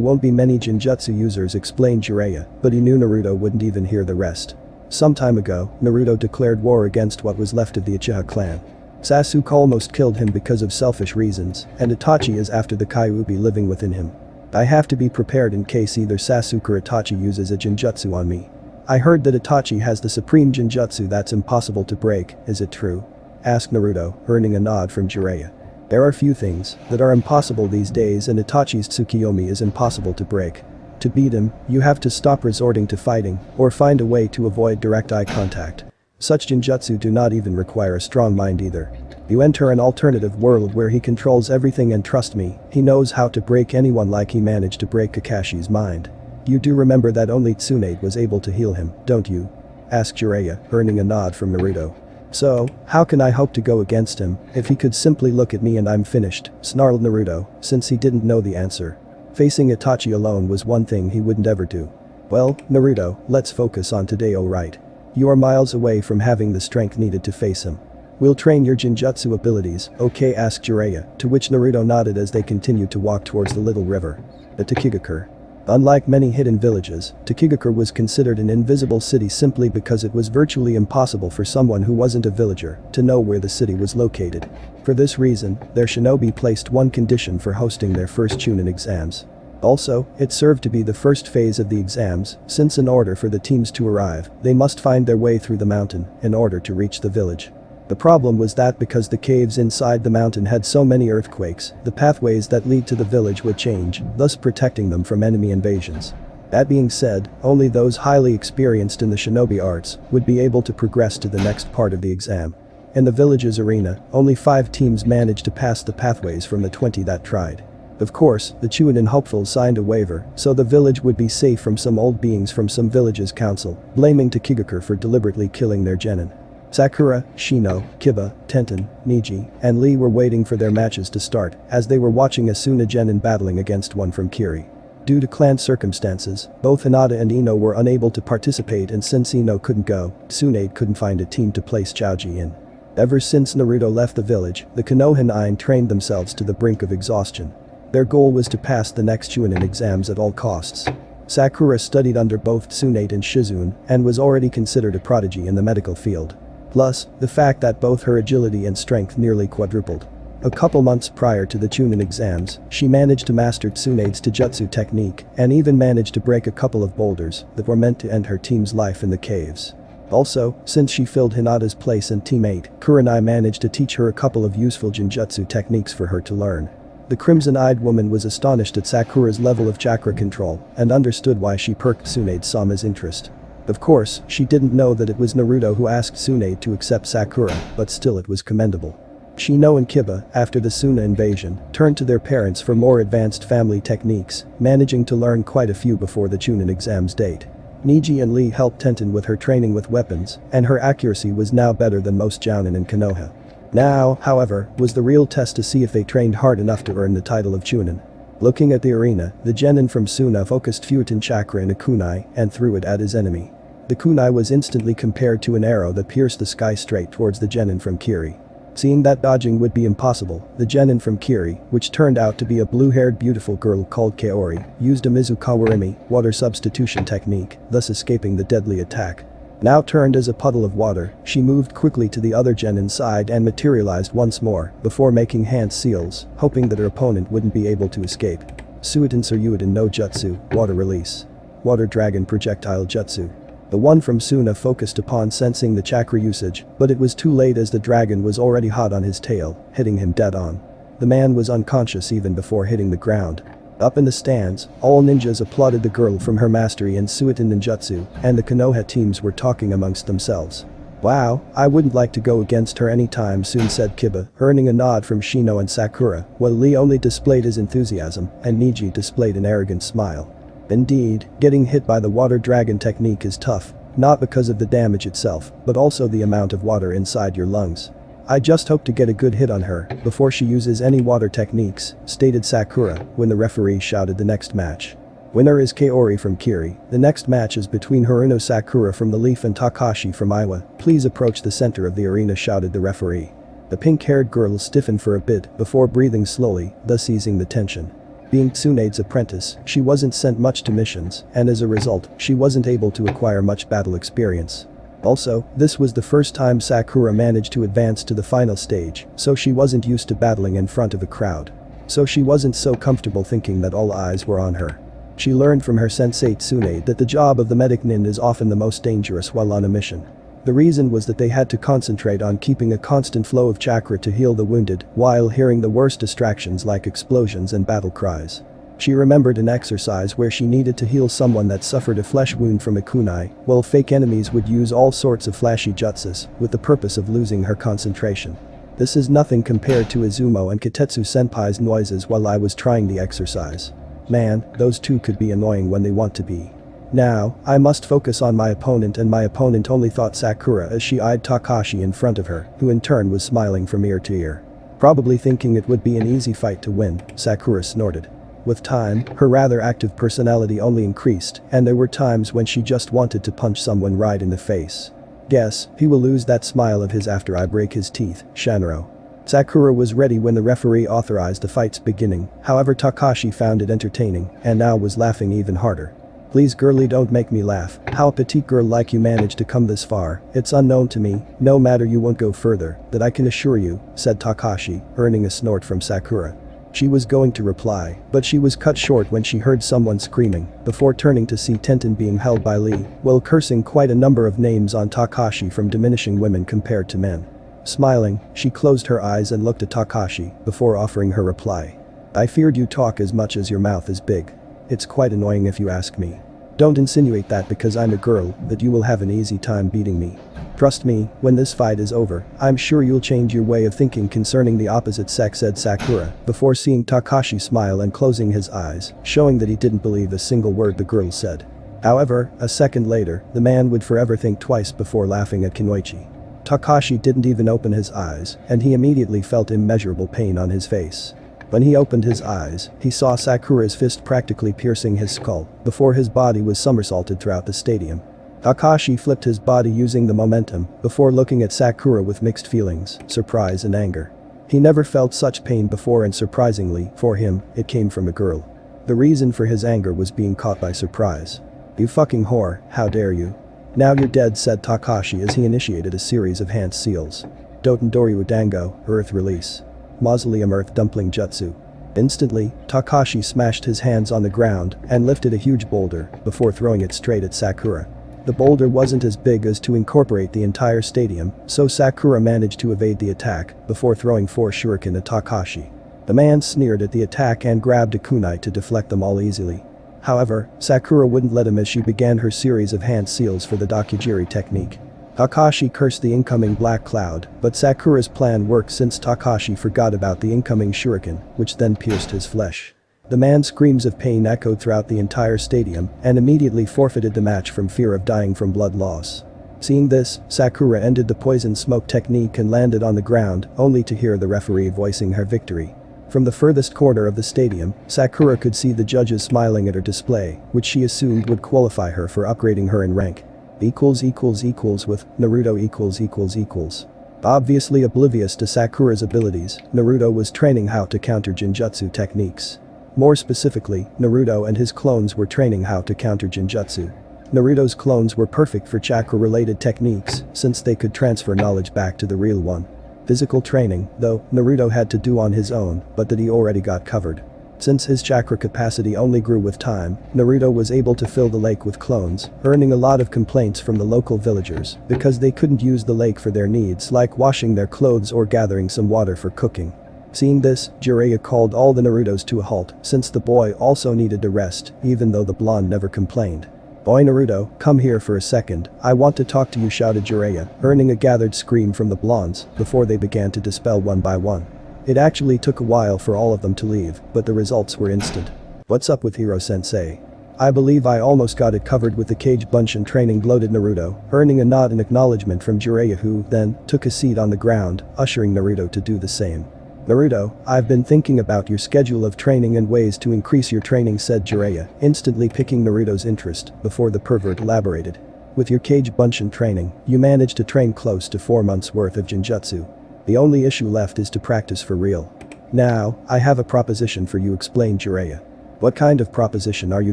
won't be many Genjutsu users explained Jiraiya, but he knew Naruto wouldn't even hear the rest. Some time ago, Naruto declared war against what was left of the Uchiha clan. Sasuke almost killed him because of selfish reasons, and Itachi is after the Kyuubi living within him. I have to be prepared in case either Sasuke or Itachi uses a Genjutsu on me. I heard that Itachi has the supreme Genjutsu that's impossible to break, is it true? Asked Naruto, earning a nod from Jiraiya. There are few things that are impossible these days and Itachi's Tsukiyomi is impossible to break. To beat him, you have to stop resorting to fighting, or find a way to avoid direct eye contact. Such Genjutsu do not even require a strong mind either. You enter an alternative world where he controls everything and trust me, he knows how to break anyone like he managed to break Kakashi's mind. You do remember that only Tsunade was able to heal him, don't you? Asked Jiraiya, earning a nod from Naruto. So, how can I hope to go against him, if he could simply look at me and I'm finished, snarled Naruto, since he didn't know the answer. Facing Itachi alone was one thing he wouldn't ever do. Well, Naruto, let's focus on today alright. You are miles away from having the strength needed to face him. We'll train your Genjutsu abilities, okay asked Jiraiya, to which Naruto nodded as they continued to walk towards the little river. The Takigakure. Unlike many hidden villages, Takigakure was considered an invisible city simply because it was virtually impossible for someone who wasn't a villager to know where the city was located. For this reason, their shinobi placed one condition for hosting their first Chunin exams. Also, it served to be the first phase of the exams, since in order for the teams to arrive, they must find their way through the mountain in order to reach the village. The problem was that because the caves inside the mountain had so many earthquakes, the pathways that lead to the village would change, thus protecting them from enemy invasions. That being said, only those highly experienced in the shinobi arts would be able to progress to the next part of the exam. In the village's arena, only five teams managed to pass the pathways from the 20 that tried. Of course, the Chunin hopefuls signed a waiver, so the village would be safe from some old beings from some village's council, blaming Takigakure for deliberately killing their genin. Sakura, Shino, Kiba, Tenten, Neji, and Lee were waiting for their matches to start as they were watching Asuna Genin battling against one from Kiri. Due to clan circumstances, both Hinata and Ino were unable to participate and since Ino couldn't go, Tsunade couldn't find a team to place Chouji in. Ever since Naruto left the village, the Konoha trained themselves to the brink of exhaustion. Their goal was to pass the next Chunin exams at all costs. Sakura studied under both Tsunade and Shizune and was already considered a prodigy in the medical field. Plus, the fact that both her agility and strength nearly quadrupled. A couple months prior to the Chunin exams, she managed to master Tsunade's Taijutsu technique and even managed to break a couple of boulders that were meant to end her team's life in the caves. Also, since she filled Hinata's place and teammate, Kurenai managed to teach her a couple of useful Genjutsu techniques for her to learn. The crimson-eyed woman was astonished at Sakura's level of chakra control and understood why she perked Tsunade Sama's interest. Of course, she didn't know that it was Naruto who asked Tsunade to accept Sakura, but still it was commendable. Shino and Kiba, after the Suna invasion, turned to their parents for more advanced family techniques, managing to learn quite a few before the Chunin exam's date. Neji and Lee helped Tenten with her training with weapons, and her accuracy was now better than most Jounin and Konoha. Now, however, was the real test to see if they trained hard enough to earn the title of Chunin. Looking at the arena, the genin from Suna focused Futon chakra in a kunai and threw it at his enemy. The kunai was instantly compared to an arrow that pierced the sky straight towards the genin from Kiri. Seeing that dodging would be impossible, the genin from Kiri, which turned out to be a blue-haired beautiful girl called Kaori, used a Mizukawarimi, water substitution technique, thus escaping the deadly attack. Now turned as a puddle of water, she moved quickly to the other genin side and materialized once more, before making hand seals, hoping that her opponent wouldn't be able to escape. Suiton Suryutin no Jutsu, Water Release. Water Dragon Projectile Jutsu. The one from Suna focused upon sensing the chakra usage, but it was too late as the dragon was already hot on his tail, hitting him dead on. The man was unconscious even before hitting the ground. Up in the stands, all ninjas applauded the girl from her mastery in Suiton Ninjutsu, and the Konoha teams were talking amongst themselves. Wow, I wouldn't like to go against her anytime soon said Kiba, earning a nod from Shino and Sakura, while Lee only displayed his enthusiasm, and Neji displayed an arrogant smile. Indeed, getting hit by the water dragon technique is tough, not because of the damage itself, but also the amount of water inside your lungs. I just hope to get a good hit on her before she uses any water techniques, stated Sakura when the referee shouted the next match. Winner is Kaori from Kiri. The next match is between Haruno Sakura from the Leaf and Takashi from Iwa. Please approach the center of the arena shouted the referee. The pink-haired girl stiffened for a bit before breathing slowly, thus easing the tension. Being Tsunade's apprentice, she wasn't sent much to missions, and as a result, she wasn't able to acquire much battle experience. Also, this was the first time Sakura managed to advance to the final stage, so she wasn't used to battling in front of a crowd. So she wasn't so comfortable thinking that all eyes were on her. She learned from her sensei Tsunade that the job of the medic nin is often the most dangerous while on a mission. The reason was that they had to concentrate on keeping a constant flow of chakra to heal the wounded, while hearing the worst distractions like explosions and battle cries. She remembered an exercise where she needed to heal someone that suffered a flesh wound from a kunai, while fake enemies would use all sorts of flashy jutsus, with the purpose of losing her concentration. This is nothing compared to Izumo and Kotetsu senpai's noises while I was trying the exercise. Man, those two could be annoying when they want to be. Now, I must focus on my opponent and my opponent only thought Sakura as she eyed Takashi in front of her, who in turn was smiling from ear to ear. Probably thinking it would be an easy fight to win, Sakura snorted. With time, her rather active personality only increased, and there were times when she just wanted to punch someone right in the face. Guess, he will lose that smile of his after I break his teeth, Shannaro. Sakura was ready when the referee authorized the fight's beginning, however Takashi found it entertaining, and now was laughing even harder. Please girly don't make me laugh, how a petite girl like you managed to come this far, it's unknown to me, no matter you won't go further, that I can assure you, said Takashi, earning a snort from Sakura. She was going to reply, but she was cut short when she heard someone screaming, before turning to see Tenten being held by Lee, while cursing quite a number of names on Takashi from diminishing women compared to men. Smiling, she closed her eyes and looked at Takashi, before offering her reply. I feared you talk as much as your mouth is big. It's quite annoying if you ask me. Don't insinuate that because I'm a girl, that you will have an easy time beating me. Trust me, when this fight is over, I'm sure you'll change your way of thinking concerning the opposite sex said Sakura, before seeing Takashi smile and closing his eyes, showing that he didn't believe a single word the girl said. However, a second later, the man would forever think twice before laughing at Kunoichi. Takashi didn't even open his eyes, and he immediately felt immeasurable pain on his face. When he opened his eyes, he saw Sakura's fist practically piercing his skull, before his body was somersaulted throughout the stadium. Takashi flipped his body using the momentum, before looking at Sakura with mixed feelings, surprise and anger. He never felt such pain before and surprisingly, for him, it came from a girl. The reason for his anger was being caught by surprise. You fucking whore, how dare you. Now you're dead said Takashi as he initiated a series of hand seals. Dotendori Dango, Earth Release. Mausoleum Earth Dumpling Jutsu. Instantly, Takashi smashed his hands on the ground and lifted a huge boulder before throwing it straight at Sakura. The boulder wasn't as big as to incorporate the entire stadium, so Sakura managed to evade the attack before throwing four shuriken at Takashi. The man sneered at the attack and grabbed a kunai to deflect them all easily. However, Sakura wouldn't let him as she began her series of hand seals for the Dakijiri technique. Takashi cursed the incoming black cloud, but Sakura's plan worked since Takashi forgot about the incoming shuriken, which then pierced his flesh. The man's screams of pain echoed throughout the entire stadium and immediately forfeited the match from fear of dying from blood loss. Seeing this, Sakura ended the poison smoke technique and landed on the ground, only to hear the referee voicing her victory. From the furthest corner of the stadium, Sakura could see the judges smiling at her display, which she assumed would qualify her for upgrading her in rank equals equals equals with Naruto equals equals equals. Obviously oblivious to Sakura's abilities, Naruto was training how to counter Genjutsu techniques. More specifically, Naruto and his clones were training how to counter Genjutsu. Naruto's clones were perfect for chakra-related techniques since they could transfer knowledge back to the real one. Physical training, though, Naruto had to do on his own, but that he already got covered. Since his chakra capacity only grew with time, Naruto was able to fill the lake with clones, earning a lot of complaints from the local villagers because they couldn't use the lake for their needs like washing their clothes or gathering some water for cooking. Seeing this, Jiraiya called all the Narutos to a halt since the boy also needed to rest even though the blonde never complained. Boy Naruto, come here for a second, I want to talk to you shouted Jiraiya, earning a gathered scream from the blondes before they began to dispel one by one. It actually took a while for all of them to leave, but the results were instant. What's up with Ero sensei? I believe I almost got it covered with the kage bunshin training gloated Naruto, earning a nod in acknowledgement from Jiraiya who, then, took a seat on the ground, ushering Naruto to do the same. Naruto, I've been thinking about your schedule of training and ways to increase your training said Jiraiya, instantly picking Naruto's interest, before the pervert elaborated. With your Kage Bunshin training, you managed to train close to 4 months worth of Genjutsu. The only issue left is to practice for real. Now, I have a proposition for you explained Jiraiya. What kind of proposition are you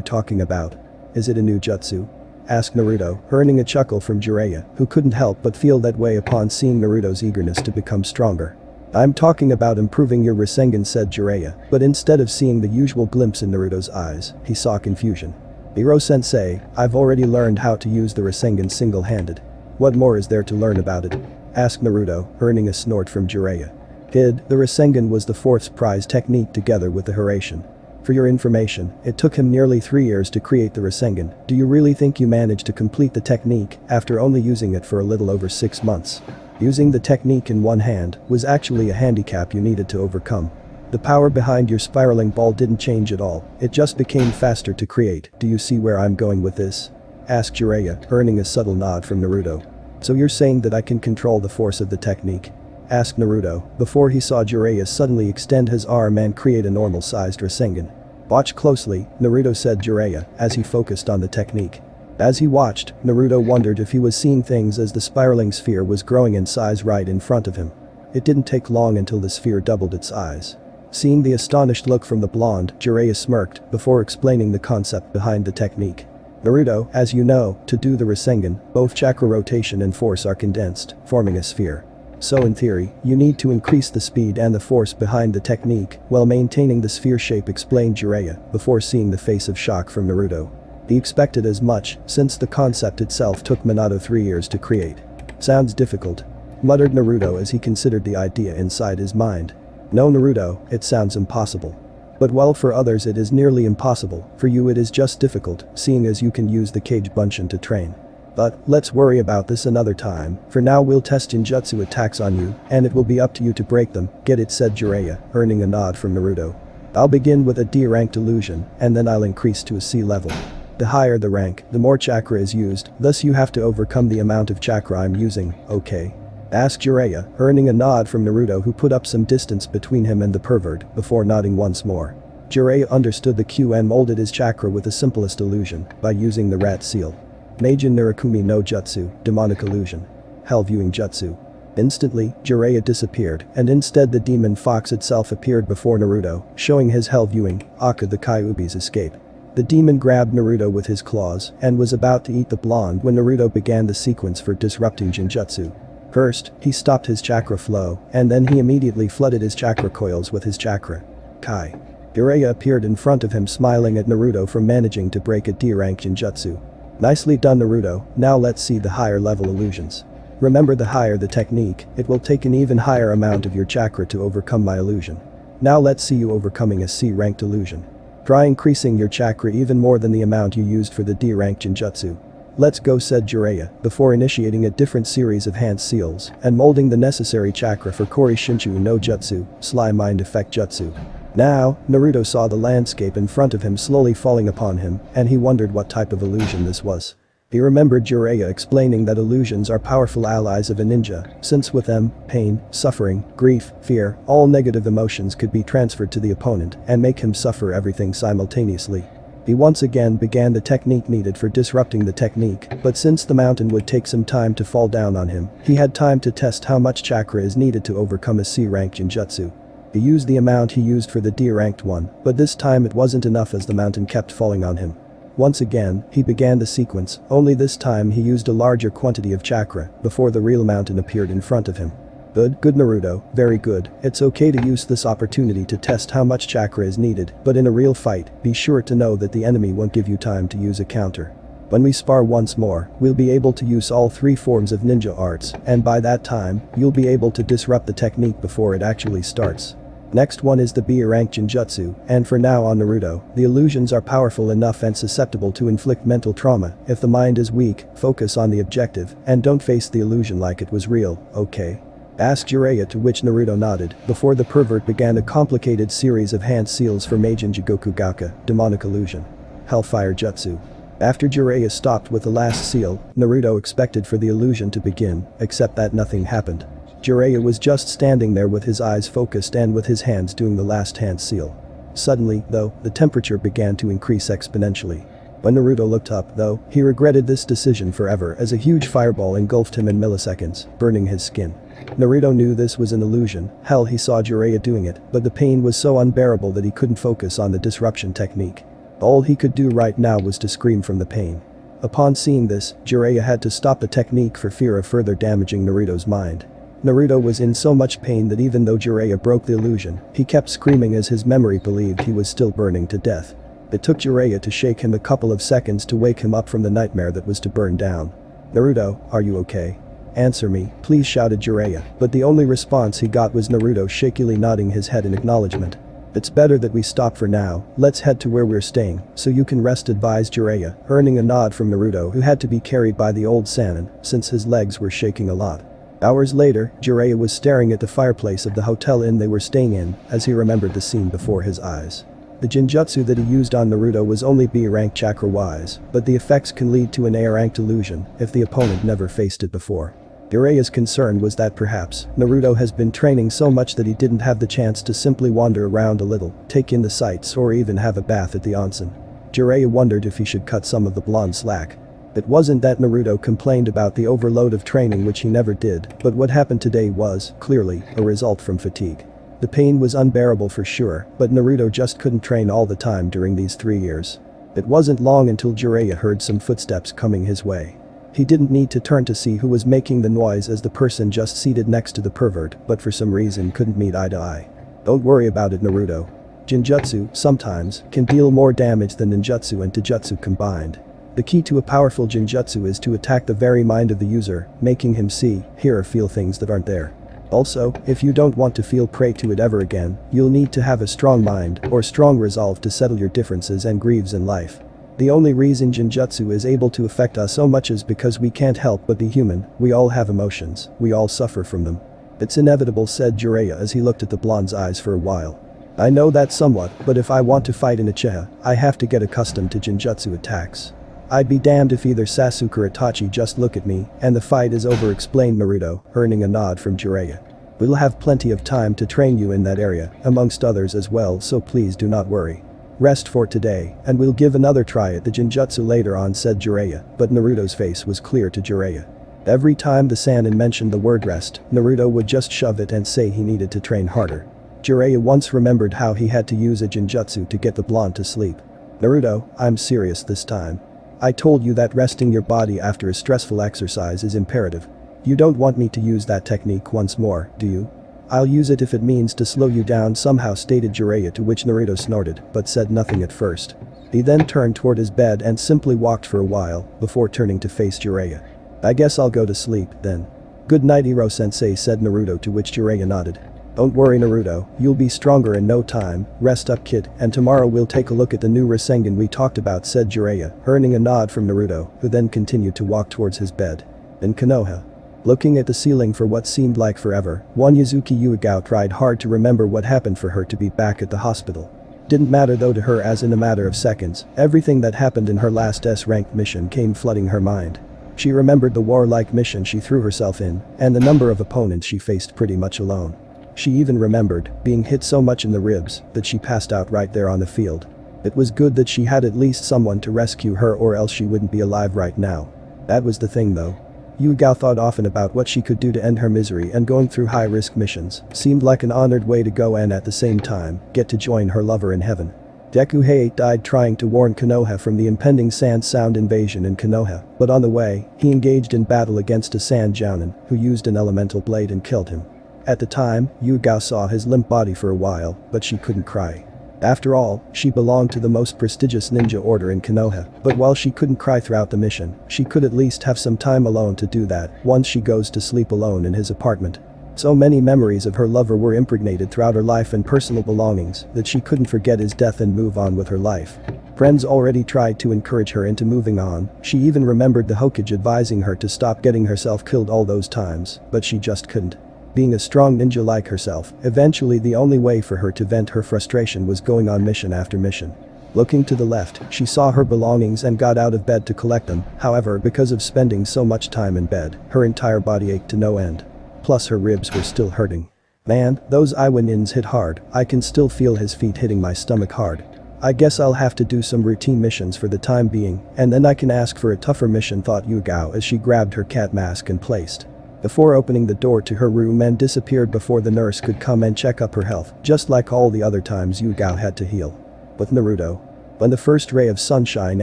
talking about? Is it a new jutsu? Asked Naruto, earning a chuckle from Jiraiya, who couldn't help but feel that way upon seeing Naruto's eagerness to become stronger. I'm talking about improving your Rasengan said Jiraiya, but instead of seeing the usual glimpse in Naruto's eyes, he saw confusion. Ero-sensei, I've already learned how to use the Rasengan single-handed. What more is there to learn about it? Asked Naruto, earning a snort from Jiraiya. Kid, the Rasengan was the fourth prize technique together with the Hiraishin. For your information, it took him nearly three years to create the Rasengan. Do you really think you managed to complete the technique after only using it for a little over six months? Using the technique in one hand was actually a handicap you needed to overcome. The power behind your spiraling ball didn't change at all, it just became faster to create, do you see where I'm going with this? Asked Jiraiya, earning a subtle nod from Naruto. So you're saying that I can control the force of the technique? Asked Naruto, before he saw Jiraiya suddenly extend his arm and create a normal-sized Rasengan. Watch closely, Naruto said Jiraiya, as he focused on the technique. As he watched, Naruto wondered if he was seeing things as the spiraling sphere was growing in size right in front of him. It didn't take long until the sphere doubled its size. Seeing the astonished look from the blonde, Jiraiya smirked before explaining the concept behind the technique. Naruto, as you know, to do the Rasengan, both chakra rotation and force are condensed, forming a sphere. So in theory, you need to increase the speed and the force behind the technique while maintaining the sphere shape explained Jiraiya before seeing the face of shock from Naruto. He expected as much, since the concept itself took Minato three years to create. Sounds difficult. Muttered Naruto as he considered the idea inside his mind. No Naruto, it sounds impossible. But while for others it is nearly impossible, for you it is just difficult, seeing as you can use the kage Bunshin to train. But, let's worry about this another time, for now we'll test Genjutsu attacks on you, and it will be up to you to break them, get it said Jiraiya, earning a nod from Naruto. I'll begin with a D-ranked illusion, and then I'll increase to a C level. The higher the rank, the more chakra is used, thus you have to overcome the amount of chakra I'm using, okay? Asked Jiraiya, earning a nod from Naruto who put up some distance between him and the pervert, before nodding once more. Jiraiya understood the cue and molded his chakra with the simplest illusion, by using the rat seal. Meijin Narakumi no Jutsu, Demonic Illusion. Hell Viewing Jutsu. Instantly, Jiraiya disappeared, and instead the demon fox itself appeared before Naruto, showing his hell viewing, Akka the Kyuubi's escape. The demon grabbed Naruto with his claws and was about to eat the blonde when Naruto began the sequence for disrupting Genjutsu. First, he stopped his chakra flow, and then he immediately flooded his chakra coils with his chakra. Kai. Jiraiya appeared in front of him smiling at Naruto for managing to break a D-rank Genjutsu. Nicely done Naruto, now let's see the higher level illusions. Remember the higher the technique, it will take an even higher amount of your chakra to overcome my illusion. Now let's see you overcoming a C-ranked illusion. Try increasing your chakra even more than the amount you used for the D-rank Genjutsu. Let's go said Jiraiya, before initiating a different series of hand seals and molding the necessary chakra for Kori Shinchu no Jutsu, Sly Mind Effect Jutsu. Now, Naruto saw the landscape in front of him slowly falling upon him, and he wondered what type of illusion this was. He remembered Jiraiya explaining that illusions are powerful allies of a ninja, since with them, pain, suffering, grief, fear, all negative emotions could be transferred to the opponent and make him suffer everything simultaneously. He once again began the technique needed for disrupting the technique, but since the mountain would take some time to fall down on him, he had time to test how much chakra is needed to overcome a C-rank Genjutsu. He used the amount he used for the D-ranked one, but this time it wasn't enough as the mountain kept falling on him. Once again, he began the sequence, only this time he used a larger quantity of chakra before the real mountain appeared in front of him. Good, good Naruto, very good, it's okay to use this opportunity to test how much chakra is needed, but in a real fight, be sure to know that the enemy won't give you time to use a counter. When we spar once more, we'll be able to use all three forms of ninja arts, and by that time, you'll be able to disrupt the technique before it actually starts. Next one is the B rank Genjutsu, and for now on Naruto, the illusions are powerful enough and susceptible to inflict mental trauma, if the mind is weak, focus on the objective, and don't face the illusion like it was real, okay? Asked Jiraiya to which Naruto nodded, before the pervert began a complicated series of hand seals for Meijin Jigoku Gakka, demonic illusion. Hellfire Jutsu. After Jiraiya stopped with the last seal, Naruto expected for the illusion to begin, except that nothing happened. Jiraiya was just standing there with his eyes focused and with his hands doing the last hand seal. Suddenly, though, the temperature began to increase exponentially. When Naruto looked up, though, he regretted this decision forever as a huge fireball engulfed him in milliseconds, burning his skin. Naruto knew this was an illusion, hell he saw Jiraiya doing it, but the pain was so unbearable that he couldn't focus on the disruption technique. All he could do right now was to scream from the pain. Upon seeing this, Jiraiya had to stop the technique for fear of further damaging Naruto's mind. Naruto was in so much pain that even though Jiraiya broke the illusion, he kept screaming as his memory believed he was still burning to death. It took Jiraiya to shake him a couple of seconds to wake him up from the nightmare that was to burn down. Naruto, are you okay? Answer me, please shouted Jiraiya, but the only response he got was Naruto shakily nodding his head in acknowledgement. It's better that we stop for now, let's head to where we're staying, so you can rest advised Jiraiya, earning a nod from Naruto who had to be carried by the old Sannin, since his legs were shaking a lot. Hours later, Jiraiya was staring at the fireplace of the hotel inn they were staying in, as he remembered the scene before his eyes. The Genjutsu that he used on Naruto was only B-rank chakra-wise, but the effects can lead to an A-ranked illusion if the opponent never faced it before. Jiraiya's concern was that perhaps, Naruto has been training so much that he didn't have the chance to simply wander around a little, take in the sights or even have a bath at the onsen. Jiraiya wondered if he should cut some of the blonde slack, it wasn't that Naruto complained about the overload of training which he never did, but what happened today was, clearly, a result from fatigue. The pain was unbearable for sure, but Naruto just couldn't train all the time during these three years. It wasn't long until Jiraiya heard some footsteps coming his way. He didn't need to turn to see who was making the noise as the person just seated next to the pervert but for some reason couldn't meet eye to eye. Don't worry about it Naruto. Genjutsu, sometimes, can deal more damage than ninjutsu and taijutsu combined. The key to a powerful Genjutsu is to attack the very mind of the user, making him see, hear or feel things that aren't there. Also, if you don't want to feel prey to it ever again, you'll need to have a strong mind or strong resolve to settle your differences and grieves in life. The only reason Genjutsu is able to affect us so much is because we can't help but be human, we all have emotions, we all suffer from them. It's inevitable said Jiraiya as he looked at the blonde's eyes for a while. I know that somewhat, but if I want to fight in Uchiha, I have to get accustomed to Genjutsu attacks. I'd be damned if either Sasuke or Itachi just look at me and the fight is over explained Naruto, earning a nod from Jiraiya. We'll have plenty of time to train you in that area, amongst others as well so please do not worry. Rest for today, and we'll give another try at the Genjutsu later on said Jiraiya, but Naruto's face was clear to Jiraiya. Every time the Sannin mentioned the word rest, Naruto would just shove it and say he needed to train harder. Jiraiya once remembered how he had to use a Genjutsu to get the blonde to sleep. Naruto, I'm serious this time. I told you that resting your body after a stressful exercise is imperative. You don't want me to use that technique once more, do you? I'll use it if it means to slow you down somehow stated Jiraiya to which Naruto snorted, but said nothing at first. He then turned toward his bed and simply walked for a while, before turning to face Jiraiya. I guess I'll go to sleep, then. Good night Ero-sensei said Naruto to which Jiraiya nodded. Don't worry Naruto, you'll be stronger in no time, rest up kid, and tomorrow we'll take a look at the new Rasengan we talked about said Jiraiya, earning a nod from Naruto, who then continued to walk towards his bed. In Konoha. Looking at the ceiling for what seemed like forever, one Uzuki Yugao tried hard to remember what happened for her to be back at the hospital. Didn't matter though to her as in a matter of seconds, everything that happened in her last S-ranked mission came flooding her mind. She remembered the warlike mission she threw herself in, and the number of opponents she faced pretty much alone. She even remembered being hit so much in the ribs that she passed out right there on the field. It was good that she had at least someone to rescue her or else she wouldn't be alive right now. That was the thing though. Yu Gao thought often about what she could do to end her misery and going through high-risk missions seemed like an honored way to go and at the same time, get to join her lover in heaven. Gekko Hayate died trying to warn Konoha from the impending Sand Sound invasion in Konoha, but on the way, he engaged in battle against a Sand Jounin, who used an elemental blade and killed him. At the time, Yu Gao saw his limp body for a while, but she couldn't cry. After all, she belonged to the most prestigious ninja order in Konoha, but while she couldn't cry throughout the mission, she could at least have some time alone to do that once she goes to sleep alone in his apartment. So many memories of her lover were impregnated throughout her life and personal belongings that she couldn't forget his death and move on with her life. Friends already tried to encourage her into moving on, she even remembered the Hokage advising her to stop getting herself killed all those times, but she just couldn't. Being a strong ninja like herself, eventually the only way for her to vent her frustration was going on mission after mission. Looking to the left, she saw her belongings and got out of bed to collect them, however because of spending so much time in bed, her entire body ached to no end. Plus her ribs were still hurting. Man, those Iwanins hit hard, I can still feel his feet hitting my stomach hard. I guess I'll have to do some routine missions for the time being, and then I can ask for a tougher mission thought Yu Gao as she grabbed her cat mask and placed before opening the door to her room and disappeared before the nurse could come and check up her health, just like all the other times Yu Gao had to heal. With Naruto. When the first ray of sunshine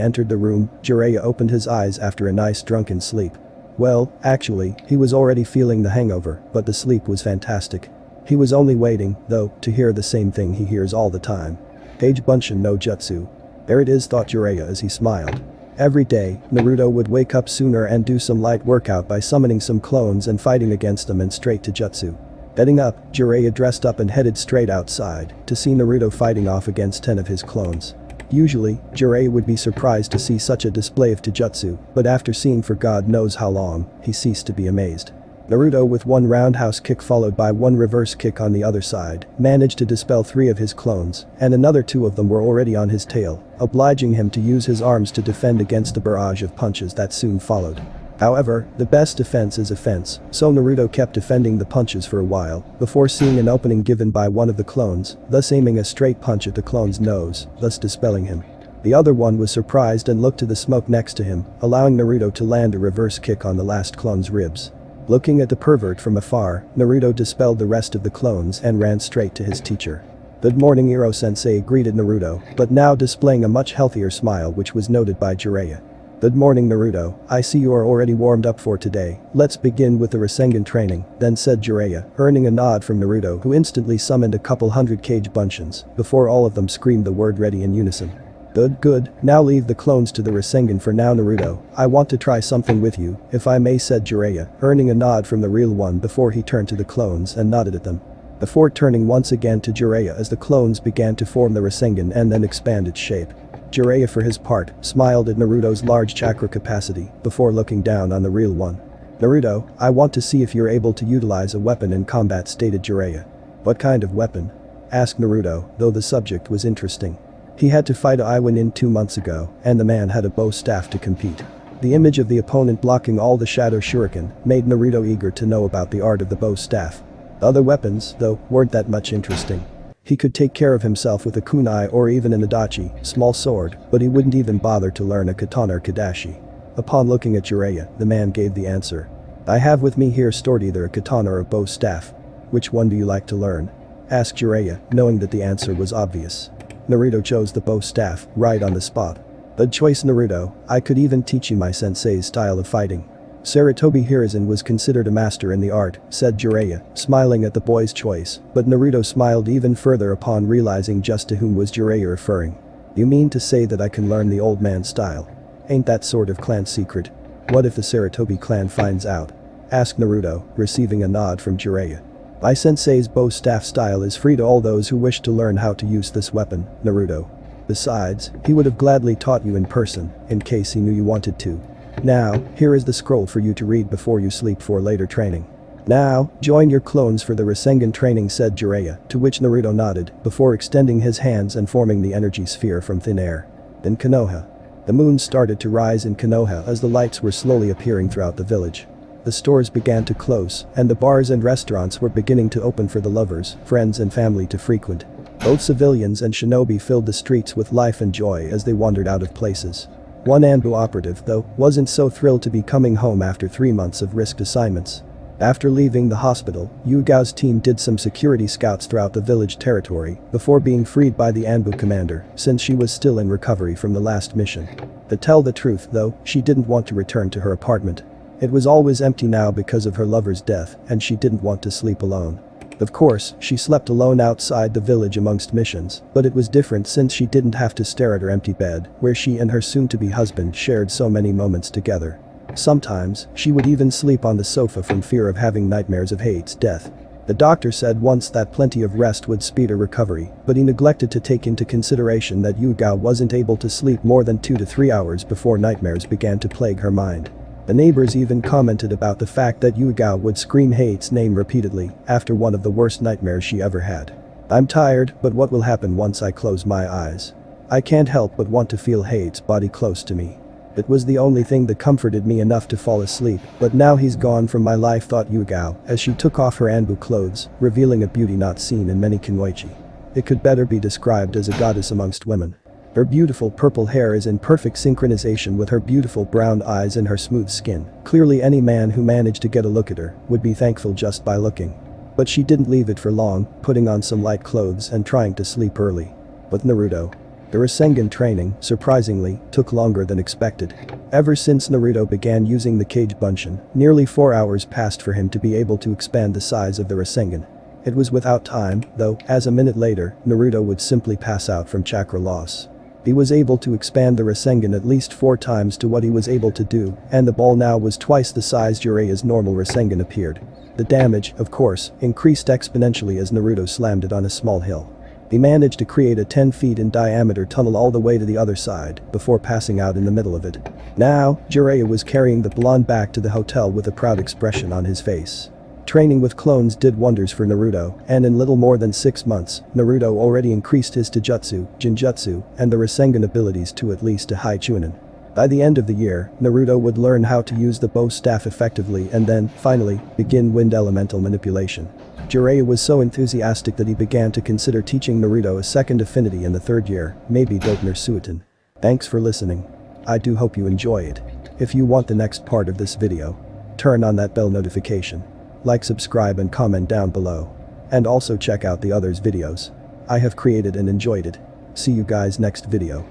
entered the room, Jiraiya opened his eyes after a nice drunken sleep. Well, actually, he was already feeling the hangover, but the sleep was fantastic. He was only waiting, though, to hear the same thing he hears all the time. Age Bunshin no Jutsu. There it is thought Jiraiya as he smiled. Every day, Naruto would wake up sooner and do some light workout by summoning some clones and fighting against them and straight to Jutsu. Getting up, Jiraiya dressed up and headed straight outside to see Naruto fighting off against 10 of his clones. Usually, Jiraiya would be surprised to see such a display of Taijutsu, but after seeing for god knows how long, he ceased to be amazed. Naruto with one roundhouse kick followed by one reverse kick on the other side, managed to dispel three of his clones, and another two of them were already on his tail, obliging him to use his arms to defend against the barrage of punches that soon followed. However, the best defense is offense, so Naruto kept defending the punches for a while, before seeing an opening given by one of the clones, thus aiming a straight punch at the clone's nose, thus dispelling him. The other one was surprised and looked to the smoke next to him, allowing Naruto to land a reverse kick on the last clone's ribs. Looking at the pervert from afar, Naruto dispelled the rest of the clones and ran straight to his teacher. Good morning Ero-sensei greeted Naruto, but now displaying a much healthier smile which was noted by Jiraiya. Good morning Naruto, I see you are already warmed up for today, let's begin with the Rasengan training, then said Jiraiya, earning a nod from Naruto who instantly summoned a couple hundred kage bunshins, before all of them screamed the word ready in unison. Good, good, now leave the clones to the Rasengan for now Naruto, I want to try something with you, if I may said Jiraiya, earning a nod from the real one before he turned to the clones and nodded at them. Before turning once again to Jiraiya as the clones began to form the Rasengan and then expand its shape. Jiraiya for his part, smiled at Naruto's large chakra capacity, before looking down on the real one. Naruto, I want to see if you're able to utilize a weapon in combat stated Jiraiya. What kind of weapon? Asked Naruto, though the subject was interesting. He had to fight Iwanin two months ago, and the man had a bow staff to compete. The image of the opponent blocking all the shadow shuriken made Naruto eager to know about the art of the bow staff. The other weapons, though, weren't that much interesting. He could take care of himself with a kunai or even an adachi, small sword, but he wouldn't even bother to learn a katana or kadashi. Upon looking at Jiraiya, the man gave the answer. I have with me here stored either a katana or a bow staff. Which one do you like to learn? Asked Jiraiya, knowing that the answer was obvious. Naruto chose the bow staff, right on the spot. Good choice Naruto, I could even teach you my sensei's style of fighting. Sarutobi Hiruzen was considered a master in the art, said Jiraiya, smiling at the boy's choice, but Naruto smiled even further upon realizing just to whom was Jiraiya referring. You mean to say that I can learn the old man's style? Ain't that sort of clan secret? What if the Sarutobi clan finds out? Asked Naruto, receiving a nod from Jiraiya. My sensei's bow staff style is free to all those who wish to learn how to use this weapon, Naruto. Besides, he would have gladly taught you in person, in case he knew you wanted to. Now, here is the scroll for you to read before you sleep for later training. Now, join your clones for the Rasengan training said Jiraiya, to which Naruto nodded, before extending his hands and forming the energy sphere from thin air. Then Konoha. The moon started to rise in Konoha as the lights were slowly appearing throughout the village. The stores began to close, and the bars and restaurants were beginning to open for the lovers, friends and family to frequent. Both civilians and shinobi filled the streets with life and joy as they wandered out of places. One Anbu operative, though, wasn't so thrilled to be coming home after three months of risked assignments. After leaving the hospital, Yugao's team did some security scouts throughout the village territory before being freed by the Anbu commander since she was still in recovery from the last mission. To tell the truth though, she didn't want to return to her apartment. It was always empty now because of her lover's death and she didn't want to sleep alone. Of course, she slept alone outside the village amongst missions, but it was different since she didn't have to stare at her empty bed, where she and her soon-to-be husband shared so many moments together. Sometimes, she would even sleep on the sofa from fear of having nightmares of Hayate's death. The doctor said once that plenty of rest would speed her recovery, but he neglected to take into consideration that Yugao wasn't able to sleep more than 2 to 3 hours before nightmares began to plague her mind. The neighbors even commented about the fact that Yugao would scream Hayate's name repeatedly after one of the worst nightmares she ever had. I'm tired, but what will happen once I close my eyes? I can't help but want to feel Hayate's body close to me. It was the only thing that comforted me enough to fall asleep, but now he's gone from my life thought Yugao as she took off her Anbu clothes, revealing a beauty not seen in many Kunoichi. It could better be described as a goddess amongst women. Her beautiful purple hair is in perfect synchronization with her beautiful brown eyes and her smooth skin. Clearly any man who managed to get a look at her would be thankful just by looking. But she didn't leave it for long, putting on some light clothes and trying to sleep early. But Naruto, the Rasengan training, surprisingly, took longer than expected. Ever since Naruto began using the Kage Bunshin, nearly 4 hours passed for him to be able to expand the size of the Rasengan. It was without time, though, as a minute later, Naruto would simply pass out from chakra loss. He was able to expand the Rasengan at least four times to what he was able to do, and the ball now was twice the size Jiraiya's normal Rasengan appeared. The damage, of course, increased exponentially as Naruto slammed it on a small hill. He managed to create a 10 feet in diameter tunnel all the way to the other side before passing out in the middle of it. Now, Jiraiya was carrying the blonde back to the hotel with a proud expression on his face. Training with clones did wonders for Naruto, and in little more than 6 months, Naruto already increased his Taijutsu, Ninjutsu, and the Rasengan abilities to at least a high Chunin. By the end of the year, Naruto would learn how to use the bow staff effectively and then, finally, begin wind elemental manipulation. Jiraiya was so enthusiastic that he began to consider teaching Naruto a second affinity in the third year, maybe Suiton. Thanks for listening. I do hope you enjoy it. If you want the next part of this video, turn on that bell notification. Like subscribe and comment down below. And also check out the others videos. I have created and enjoyed it. See you guys next video.